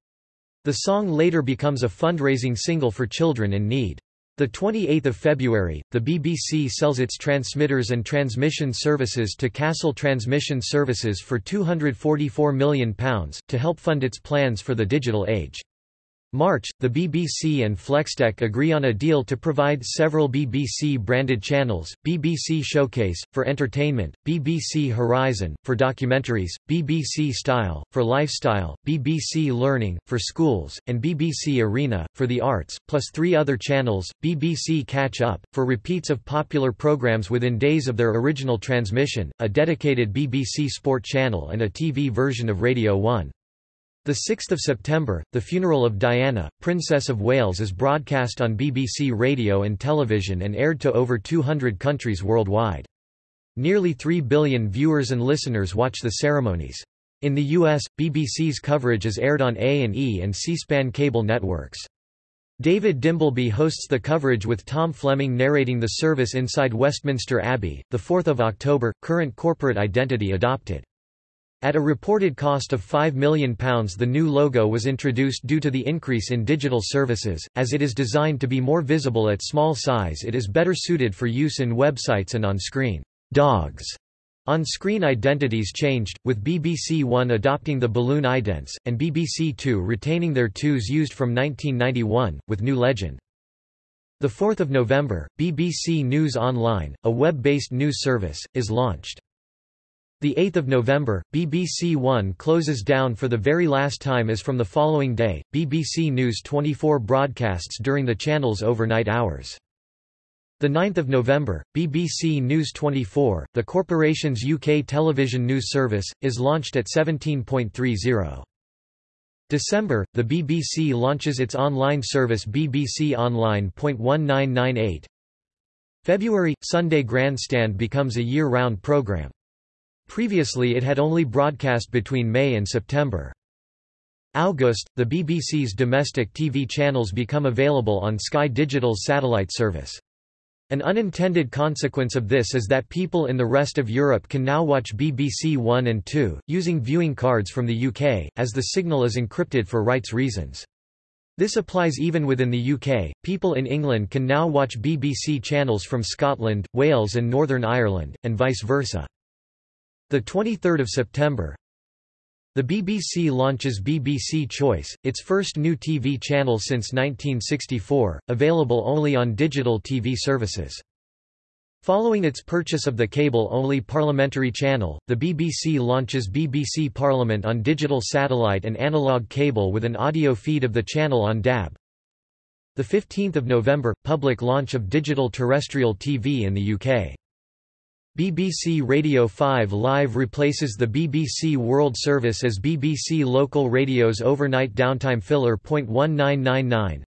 Speaker 1: The song later becomes a fundraising single for children in need. The 28th of February, the BBC sells its transmitters and transmission services to Castle Transmission Services for £244 million, to help fund its plans for the digital age. March, the BBC and Flextech agree on a deal to provide several BBC-branded channels, BBC Showcase, for entertainment, BBC Horizon, for documentaries, BBC Style, for lifestyle, BBC Learning, for schools, and BBC Arena, for the arts, plus three other channels, BBC Catch Up, for repeats of popular programmes within days of their original transmission, a dedicated BBC Sport channel and a TV version of Radio 1. The 6th of September, the funeral of Diana, Princess of Wales is broadcast on BBC radio and television and aired to over 200 countries worldwide. Nearly 3 billion viewers and listeners watch the ceremonies. In the US, BBC's coverage is aired on A&E and C-SPAN cable networks. David Dimbleby hosts the coverage with Tom Fleming narrating the service inside Westminster Abbey. The 4th of October, current corporate identity adopted. At a reported cost of £5 million the new logo was introduced due to the increase in digital services, as it is designed to be more visible at small size it is better suited for use in websites and on-screen dogs. On-screen identities changed, with BBC One adopting the balloon idents, and BBC Two retaining their twos used from 1991, with new legend. 4 November, BBC News Online, a web-based news service, is launched. The 8th of November, BBC One closes down for the very last time as from the following day, BBC News 24 broadcasts during the channel's overnight hours. The 9th of November, BBC News 24, the corporation's UK television news service, is launched at 17.30. December, the BBC launches its online service BBC Online.1998. February, Sunday Grandstand becomes a year-round programme. Previously it had only broadcast between May and September. August, the BBC's domestic TV channels become available on Sky Digital's satellite service. An unintended consequence of this is that people in the rest of Europe can now watch BBC One and 2, using viewing cards from the UK, as the signal is encrypted for rights reasons. This applies even within the UK. People in England can now watch BBC channels from Scotland, Wales and Northern Ireland, and vice versa. The 23rd of September, the BBC launches BBC Choice, its first new TV channel since 1964, available only on digital TV services. Following its purchase of the cable-only parliamentary channel, the BBC launches BBC Parliament on digital satellite and analog cable with an audio feed of the channel on DAB. 15 November – Public launch of digital terrestrial TV in the UK. BBC Radio 5 Live replaces the BBC World Service as BBC Local Radio's overnight downtime filler. 1999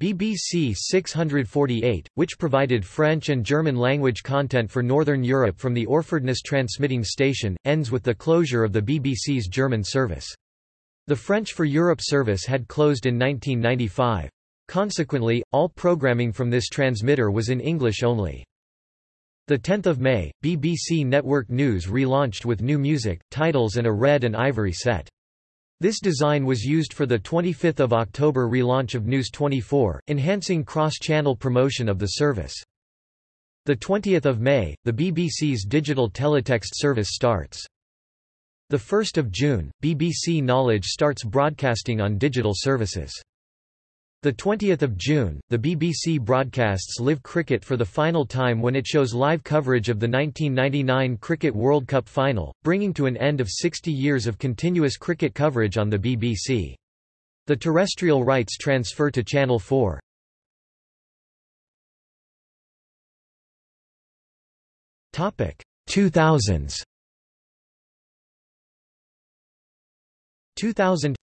Speaker 1: BBC 648, which provided French and German language content for Northern Europe from the Orfordness transmitting station, ends with the closure of the BBC's German service. The French for Europe service had closed in 1995. Consequently, all programming from this transmitter was in English only. 10 May, BBC Network News relaunched with new music, titles and a red and ivory set. This design was used for the 25th of October relaunch of News 24, enhancing cross-channel promotion of the service. The 20th of May, the BBC's digital teletext service starts. The 1st of June, BBC Knowledge starts broadcasting on digital services. The 20th of June, the BBC broadcasts live cricket for the final time when it shows live coverage of the 1999 Cricket World Cup final, bringing to an end of 60 years of continuous cricket coverage on the BBC. The terrestrial rights transfer to Channel 4. Topic 2000s. 2000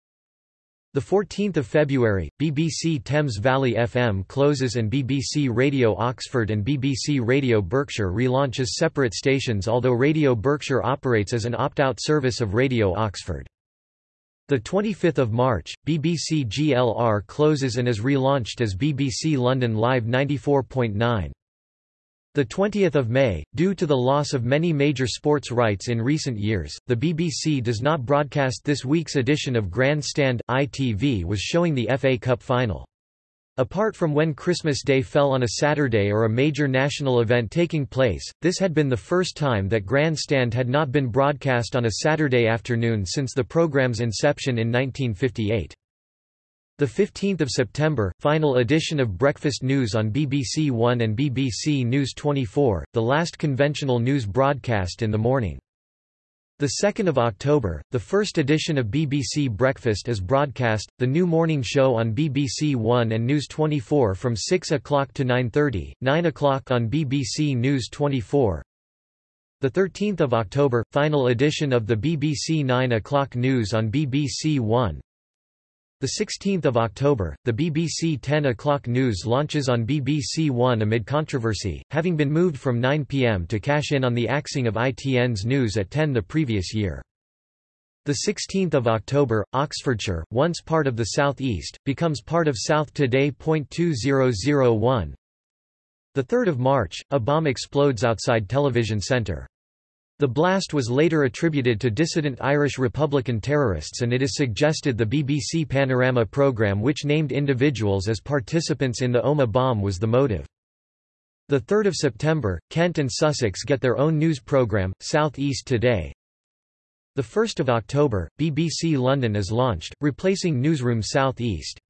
Speaker 1: the 14th of February, BBC Thames Valley FM closes and BBC Radio Oxford and BBC Radio Berkshire relaunches separate stations although Radio Berkshire operates as an opt-out service of Radio Oxford. The 25th of March, BBC GLR closes and is relaunched as BBC London Live 94.9. The 20th of May, due to the loss of many major sports rights in recent years, the BBC does not broadcast this week's edition of Grandstand. ITV was showing the FA Cup final. Apart from when Christmas Day fell on a Saturday or a major national event taking place, this had been the first time that Grandstand had not been broadcast on a Saturday afternoon since the programme's inception in 1958. The 15th of September, final edition of Breakfast News on BBC One and BBC News 24, the last conventional news broadcast in the morning. The 2nd of October, the first edition of BBC Breakfast is broadcast, the new morning show on BBC One and News 24 from 6 o'clock to 9.30, 9 o'clock on BBC News 24. The 13th of October, final edition of the BBC 9 o'clock news on BBC One. The 16th of October, the BBC 10 o'clock news launches on BBC One amid controversy, having been moved from 9 pm to cash in on the axing of ITN's news at 10 the previous year. The 16th of October, Oxfordshire, once part of the South East, becomes part of South Today. 2001. The 3rd of March, a bomb explodes outside Television Centre. The blast was later attributed to dissident Irish Republican terrorists and it is suggested the BBC Panorama programme which named individuals as participants in the Omagh bomb was the motive. 3 September, Kent and Sussex get their own news programme, South East Today. 1 October, BBC London is launched, replacing Newsroom South East.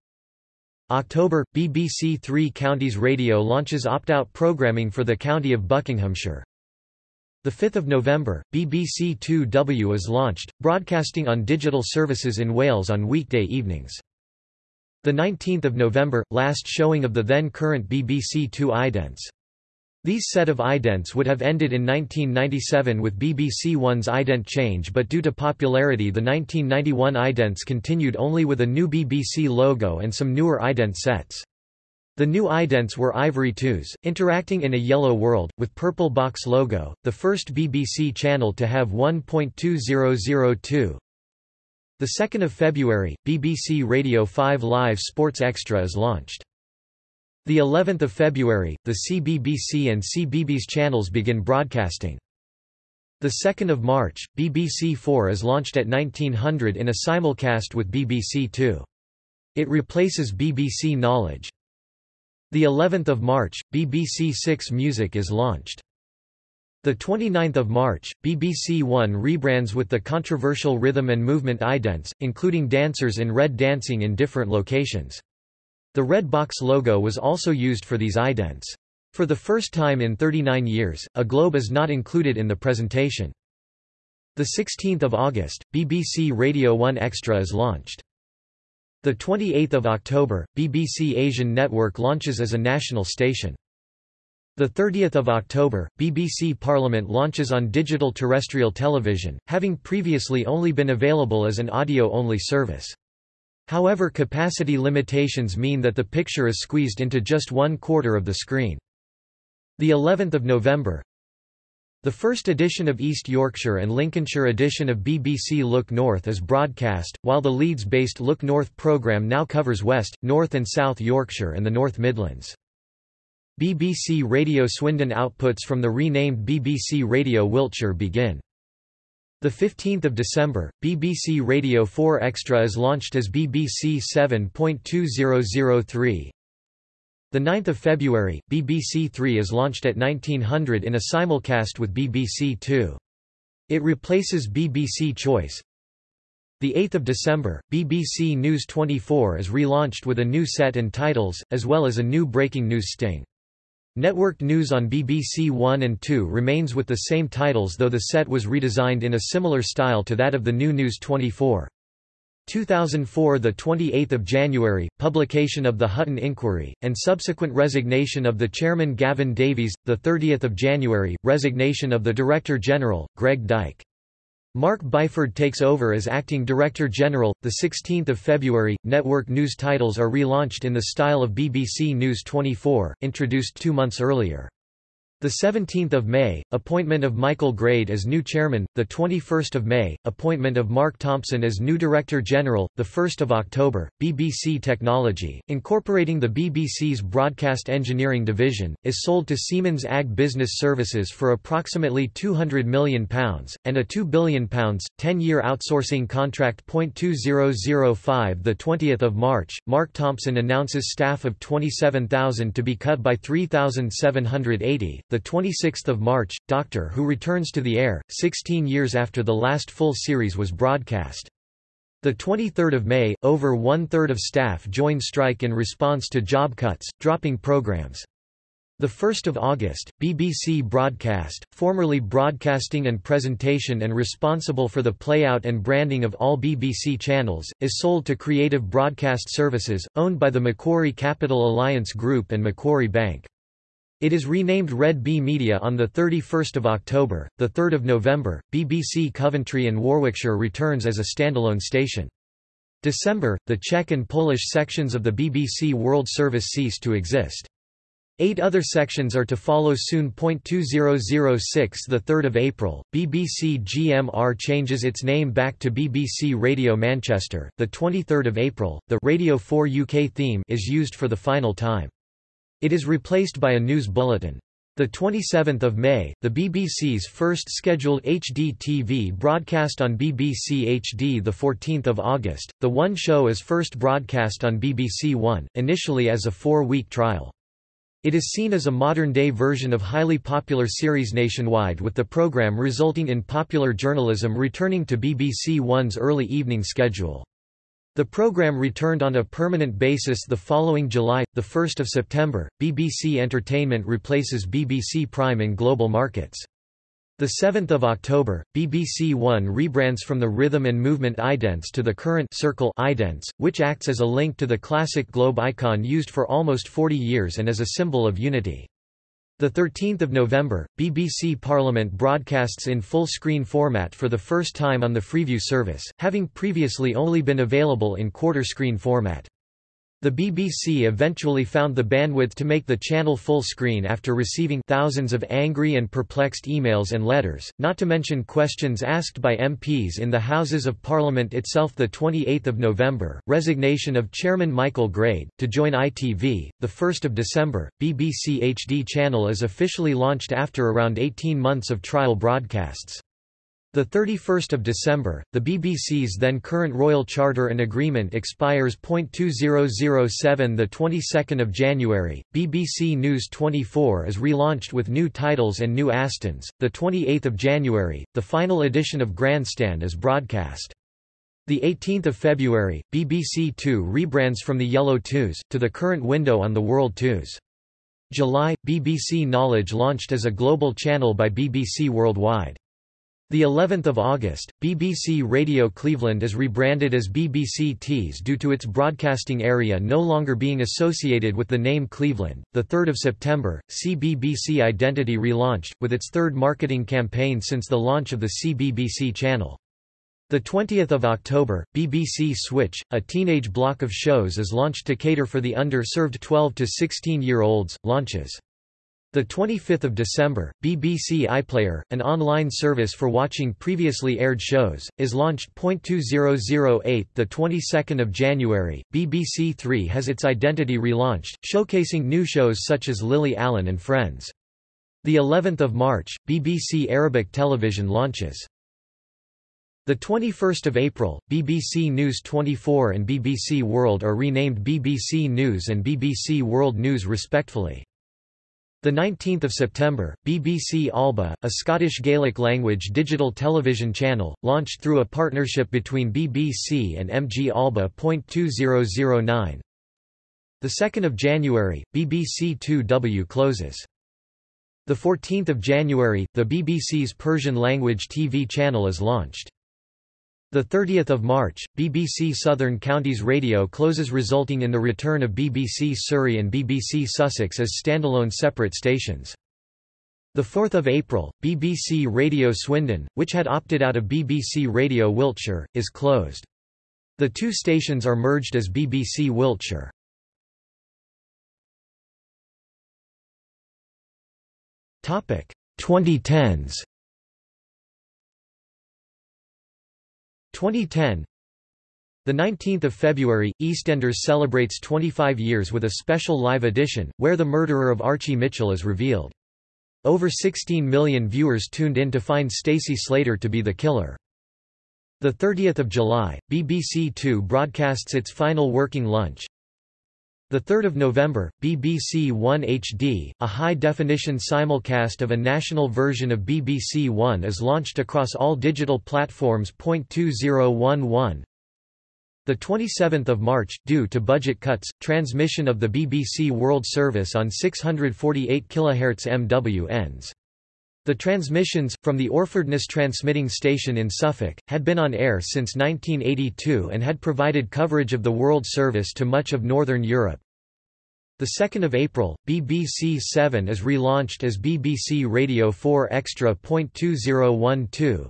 Speaker 1: October, BBC Three Counties Radio launches opt-out programming for the county of Buckinghamshire. 5 November, BBC 2W is launched, broadcasting on digital services in Wales on weekday evenings. the 19 November, last showing of the then-current BBC Two idents. These set of idents would have ended in 1997 with BBC One's ident change but due to popularity the 1991 idents continued only with a new BBC logo and some newer ident sets. The new idents were Ivory 2s, interacting in a yellow world, with purple box logo, the first BBC channel to have 1.2002. The 2nd of February, BBC Radio 5 Live Sports Extra is launched. The 11th of February, the CBBC and CBeebies channels begin broadcasting. The 2nd of March, BBC 4 is launched at 1900 in a simulcast with BBC 2. It replaces BBC Knowledge. The 11th of March, BBC Six Music is launched. The 29th of March, BBC One rebrands with the controversial rhythm and movement idents, including dancers in red dancing in different locations. The red box logo was also used for these idents. For the first time in 39 years, a globe is not included in the presentation. The 16th of August, BBC Radio 1 Extra is launched. The 28th of October, BBC Asian Network launches as a national station. The 30th of October, BBC Parliament launches on digital terrestrial television, having previously only been available as an audio-only service. However capacity limitations mean that the picture is squeezed into just one quarter of the screen. The 11th of November, The first edition of East Yorkshire and Lincolnshire edition of BBC Look North is broadcast, while the Leeds-based Look North programme now covers West, North and South Yorkshire and the North Midlands. BBC Radio Swindon outputs from the renamed BBC Radio Wiltshire begin. 15 December, BBC Radio 4 Extra is launched as BBC 7.2003. 9 February, BBC Three is launched at 1900 in a simulcast with BBC Two. It replaces BBC Choice. 8 December, BBC News 24 is relaunched with a new set and titles, as well as a new breaking news sting. Networked news on BBC One and Two remains with the same titles though the set was redesigned in a similar style to that of the new News 24. 2004 the 28th of January publication of the Hutton inquiry and subsequent resignation of the chairman Gavyn Davies the 30th of January resignation of the director general Greg Dyke. Mark Byford takes over as acting director general the 16th of February network news titles are relaunched in the style of BBC News 24 introduced 2 months earlier the 17th of May, appointment of Michael Grade as new chairman. The 21st of May, appointment of Mark Thompson as new director general. The 1st of October, BBC Technology, incorporating the BBC's broadcast engineering division, is sold to Siemens AG Business Services for approximately 200 million pounds and a 2 billion pounds 10-year outsourcing contract. 2005. The 20th of March, Mark Thompson announces staff of 27,000 to be cut by 3,780. The 26th of March, Doctor Who returns to the air, 16 years after the last full series was broadcast. The 23rd of May, over one-third of staff join strike in response to job cuts, dropping programs. The 1st of August, BBC Broadcast, formerly Broadcasting and Presentation and responsible for the playout and branding of all BBC channels, is sold to Creative Broadcast Services, owned by the Macquarie Capital Alliance Group and Macquarie Bank. It is renamed Red Bee Media on 31 October. 3 November, BBC Coventry and Warwickshire returns as a standalone station. December, the Czech and Polish sections of the BBC World Service cease to exist. Eight other sections are to follow soon. 2006 The 3rd of April, BBC GMR changes its name back to BBC Radio Manchester. The 23rd of April, the Radio 4 UK theme is used for the final time. It is replaced by a news bulletin. The 27th of May, the BBC's first scheduled HD TV broadcast on BBC HD. The 14th of August, the One show is first broadcast on BBC One, initially as a four-week trial. It is seen as a modern-day version of highly popular series nationwide with the programme resulting in popular journalism returning to BBC One's early evening schedule. The program returned on a permanent basis the following July. 1 September, BBC Entertainment replaces BBC Prime in global markets. 7 October, BBC One rebrands from the rhythm and movement idents to the current circle idents, which acts as a link to the classic globe icon used for almost 40 years and as a symbol of unity. 13 November, BBC Parliament broadcasts in full-screen format for the first time on the Freeview service, having previously only been available in quarter-screen format. The BBC eventually found the bandwidth to make the channel full screen after receiving thousands of angry and perplexed emails and letters, not to mention questions asked by MPs in the Houses of Parliament itself. The 28th of November, resignation of Chairman Michael Grade to join ITV. The 1st of December, BBC HD channel is officially launched after around 18 months of trial broadcasts. The 31st of December, the BBC's then current Royal Charter and Agreement expires. 2007 The 22nd of January, BBC News 24 is relaunched with new titles and new Astons. The 28th of January, the final edition of Grandstand is broadcast. The 18th of February, BBC Two rebrands from the Yellow Twos to the current window on the World Twos. July, BBC Knowledge launched as a global channel by BBC Worldwide. The 11th of August, BBC Radio Cleveland is rebranded as BBC Tees due to its broadcasting area no longer being associated with the name Cleveland. The 3rd of September, CBBC Identity relaunched with its third marketing campaign since the launch of the CBBC channel. The 20th of October, BBC Switch, a teenage block of shows is launched to cater for the under-served 12 to 16-year-olds. Launches The 25th of December, BBC iPlayer, an online service for watching previously aired shows, is launched. 2008 The 22nd of January, BBC Three has its identity relaunched, showcasing new shows such as Lily Allen and Friends. The 11th of March, BBC Arabic television launches. The 21st of April, BBC News 24 and BBC World are renamed BBC News and BBC World News respectively. The 19th of September, BBC Alba, a Scottish Gaelic language digital television channel, launched through a partnership between BBC and MG Alba. 2009. The 2nd of January, BBC 2W closes. The 14th of January, the BBC's Persian language TV channel is launched. The 30th of March, BBC Southern Counties Radio closes resulting in the return of BBC Surrey and BBC Sussex as standalone separate stations. The 4th of April, BBC Radio Swindon, which had opted out of BBC Radio Wiltshire, is closed. The two stations are merged as BBC Wiltshire. Topic 2010s 2010 the 19th of February, EastEnders celebrates 25 years with a special live edition, where the murderer of Archie Mitchell is revealed. Over 16 million viewers tuned in to find Stacey Slater to be the killer. The 30th of July, BBC Two broadcasts its final working lunch. The 3rd of November, BBC One HD, a high-definition simulcast of a national version of BBC One is launched across all digital platforms. 2011 the 27th of March, due to budget cuts, transmission of the BBC World Service on 648 kHz MW ends. The transmissions, from the Orfordness transmitting station in Suffolk, had been on air since 1982 and had provided coverage of the World Service to much of Northern Europe. 2 April, BBC 7 is relaunched as BBC Radio 4 Extra. 2012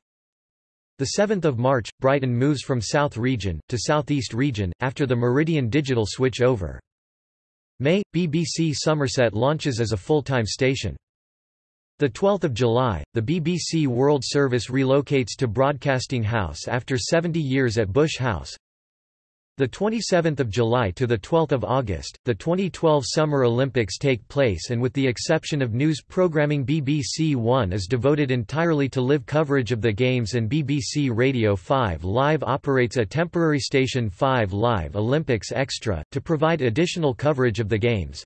Speaker 1: 7 March, Brighton moves from South Region, to Southeast Region, after the Meridian Digital switch over. May, BBC Somerset launches as a full-time station. 12 July, the BBC World Service relocates to Broadcasting House after 70 years at Bush House. The 27th of July to the 12th of August, the 2012 Summer Olympics take place and with the exception of news programming BBC One is devoted entirely to live coverage of the games and BBC Radio 5 Live operates a temporary station 5 Live Olympics Extra, to provide additional coverage of the games.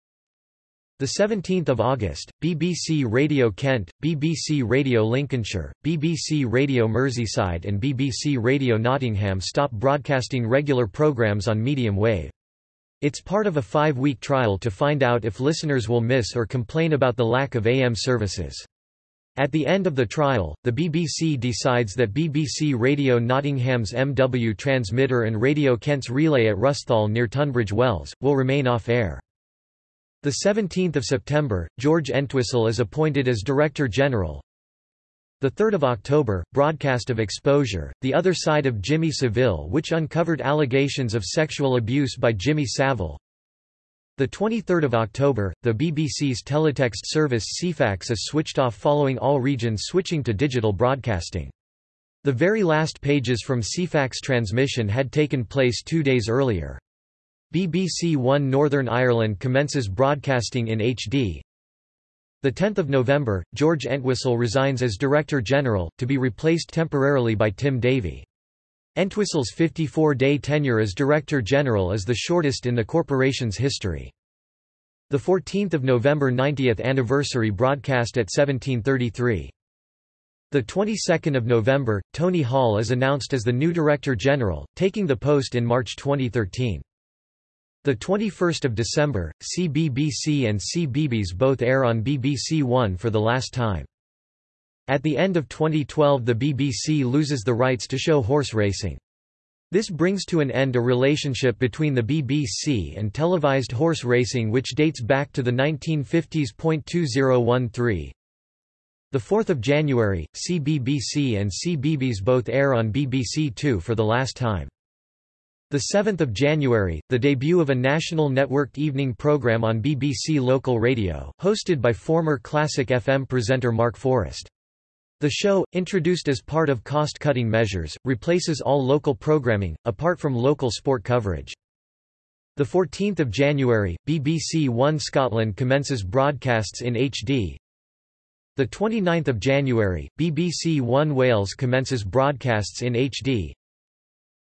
Speaker 1: The 17th of August, BBC Radio Kent, BBC Radio Lincolnshire, BBC Radio Merseyside and BBC Radio Nottingham stop broadcasting regular programmes on medium wave. It's part of a five-week trial to find out if listeners will miss or complain about the lack of AM services. At the end of the trial, the BBC decides that BBC Radio Nottingham's MW transmitter and Radio Kent's relay at Rusthall near Tunbridge Wells, will remain off-air. The 17th of September, George Entwistle is appointed as Director General. The 3rd of October, broadcast of Exposure, The Other Side of Jimmy Savile which uncovered allegations of sexual abuse by Jimmy Savile. The 23rd of October, the BBC's teletext service Ceefax is switched off following all regions switching to digital broadcasting. The very last pages from Ceefax transmission had taken place two days earlier. BBC One Northern Ireland commences broadcasting in HD. 10 November, George Entwistle resigns as Director General, to be replaced temporarily by Tim Davie. Entwistle's 54-day tenure as Director General is the shortest in the corporation's history. The 14th of November 90th anniversary broadcast at 1733. The 22nd of November, Tony Hall is announced as the new Director General, taking the post in March 2013. The 21st of December, CBBC and CBeebies both air on BBC One for the last time. At the end of 2012 the BBC loses the rights to show horse racing. This brings to an end a relationship between the BBC and televised horse racing which dates back to the 1950s. 2013 the 4th of January, CBBC and CBeebies both air on BBC Two for the last time. The 7th of January, the debut of a national networked evening program on BBC Local Radio, hosted by former Classic FM presenter Mark Forrest. The show, introduced as part of cost-cutting measures, replaces all local programming, apart from local sport coverage. The 14th of January, BBC One Scotland commences broadcasts in HD. The 29th of January, BBC One Wales commences broadcasts in HD.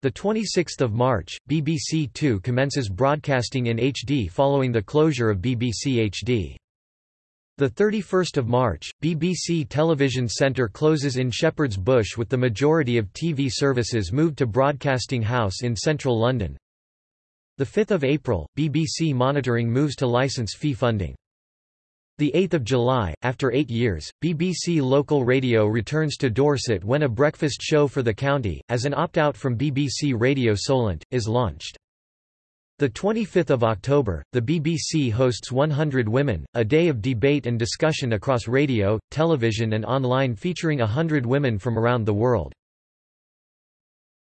Speaker 1: The 26th of March, BBC Two commences broadcasting in HD following the closure of BBC HD. The 31st of March, BBC Television Centre closes in Shepherd's Bush with the majority of TV services moved to Broadcasting House in central London. The 5th of April, BBC Monitoring moves to license fee funding. The 8th of July, after 8 years, BBC Local Radio returns to Dorset when a breakfast show for the county, as an opt-out from BBC Radio Solent, is launched. The 25th of October, the BBC hosts 100 Women, a day of debate and discussion across radio, television and online featuring hundred women from around the world.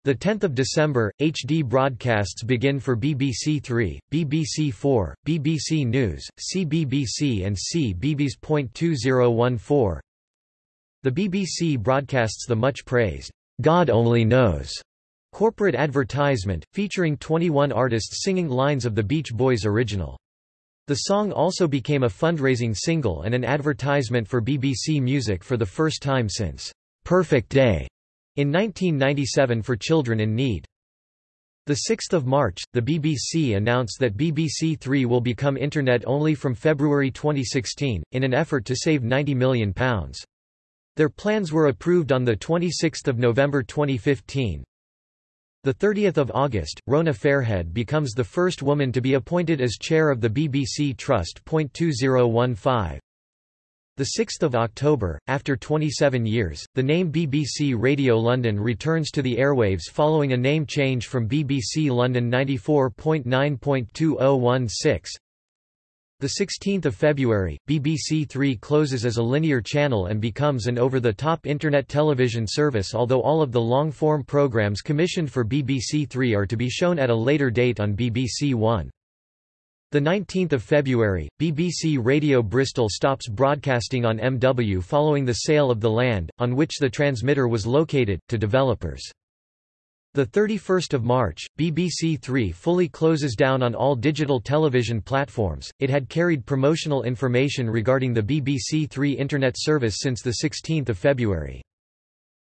Speaker 1: The 10th of December, HD broadcasts begin for BBC Three, BBC Four, BBC News, CBBC and CBeebies.2014. The BBC broadcasts the much praised God Only Knows Corporate advertisement, featuring 21 artists singing lines of the Beach Boys original. The song also became a fundraising single and an advertisement for BBC Music for the first time since Perfect Day in 1997 for Children in Need. 6 March, the BBC announced that BBC Three will become Internet-only from February 2016, in an effort to save £90 million. Their plans were approved on 26 November 2015, the 30th of August, Rona Fairhead becomes the first woman to be appointed as chair of the BBC Trust. 2015. The 6th of October, after 27 years, the name BBC Radio London returns to the airwaves following a name change from BBC London 94.9.2016. The 16th of February, BBC Three closes as a linear channel and becomes an over-the-top internet television service although all of the long-form programmes commissioned for BBC Three are to be shown at a later date on BBC One. The 19th of February, BBC Radio Bristol stops broadcasting on MW following the sale of the land, on which the transmitter was located, to developers. The 31st of March, BBC Three fully closes down on all digital television platforms. It had carried promotional information regarding the BBC Three internet service since the 16th of February.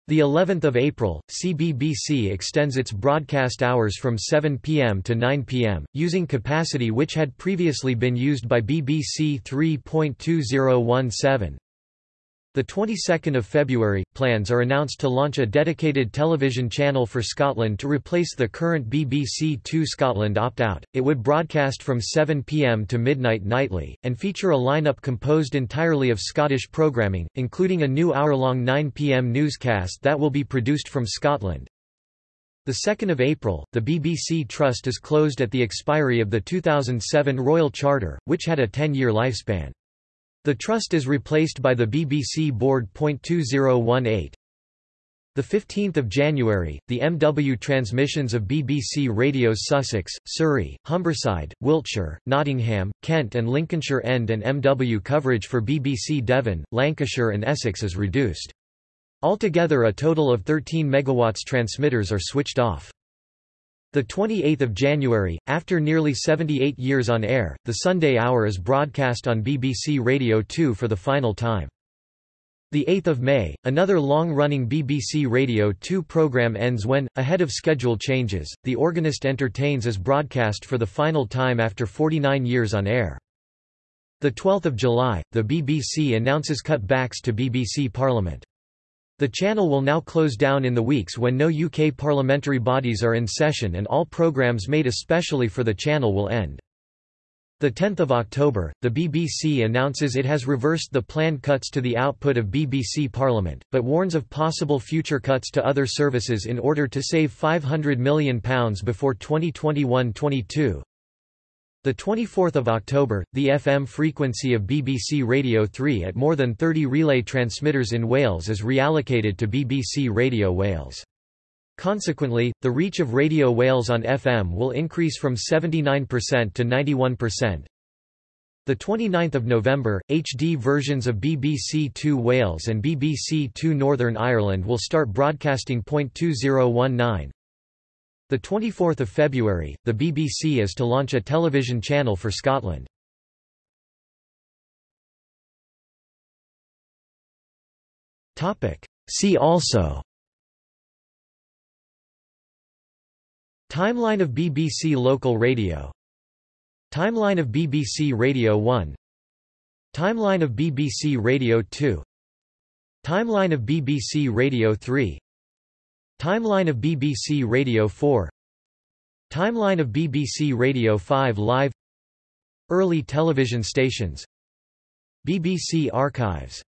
Speaker 1: The 11th of April, CBBC extends its broadcast hours from 7 p.m. to 9 p.m., using capacity which had previously been used by BBC 3.2017. The 22nd of February, plans are announced to launch a dedicated television channel for Scotland to replace the current BBC Two Scotland opt-out. It would broadcast from 7 pm to midnight nightly, and feature a lineup composed entirely of Scottish programming, including a new hour-long 9 pm newscast that will be produced from Scotland. The 2nd of April, the BBC Trust is closed at the expiry of the 2007 Royal Charter, which had a 10-year lifespan. The trust is replaced by the BBC Board. 2018. The 15th of January, the MW transmissions of BBC radios Sussex, Surrey, Humberside, Wiltshire, Nottingham, Kent and Lincolnshire end and MW coverage for BBC Devon, Lancashire and Essex is reduced. Altogether a total of 13 MW transmitters are switched off. The 28th of January, after nearly 78 years on air, the Sunday Hour is broadcast on BBC Radio 2 for the final time. The 8th of May, another long-running BBC Radio 2 program ends when, ahead of schedule changes, The Organist Entertains is broadcast for the final time after 49 years on air. The 12th of July, the BBC announces cutbacks to BBC Parliament. The channel will now close down in the weeks when no UK parliamentary bodies are in session and all programmes made especially for the channel will end. 10 October, the BBC announces it has reversed the planned cuts to the output of BBC Parliament, but warns of possible future cuts to other services in order to save £500 million before 2021-22. The 24th of October, the FM frequency of BBC Radio 3 at more than 30 relay transmitters in Wales is reallocated to BBC Radio Wales. Consequently, the reach of Radio Wales on FM will increase from 79% to 91%. The 29th of November, HD versions of BBC Two Wales and BBC Two Northern Ireland will start broadcasting. 2019. The 24th of February, the BBC is to launch a television channel for Scotland. Topic. See also. Timeline of BBC Local Radio. Timeline of BBC Radio 1 Timeline of BBC Radio 2 Timeline of BBC Radio 3 Timeline of BBC Radio 4 Timeline of BBC Radio 5 Live. Early television stations. BBC Archives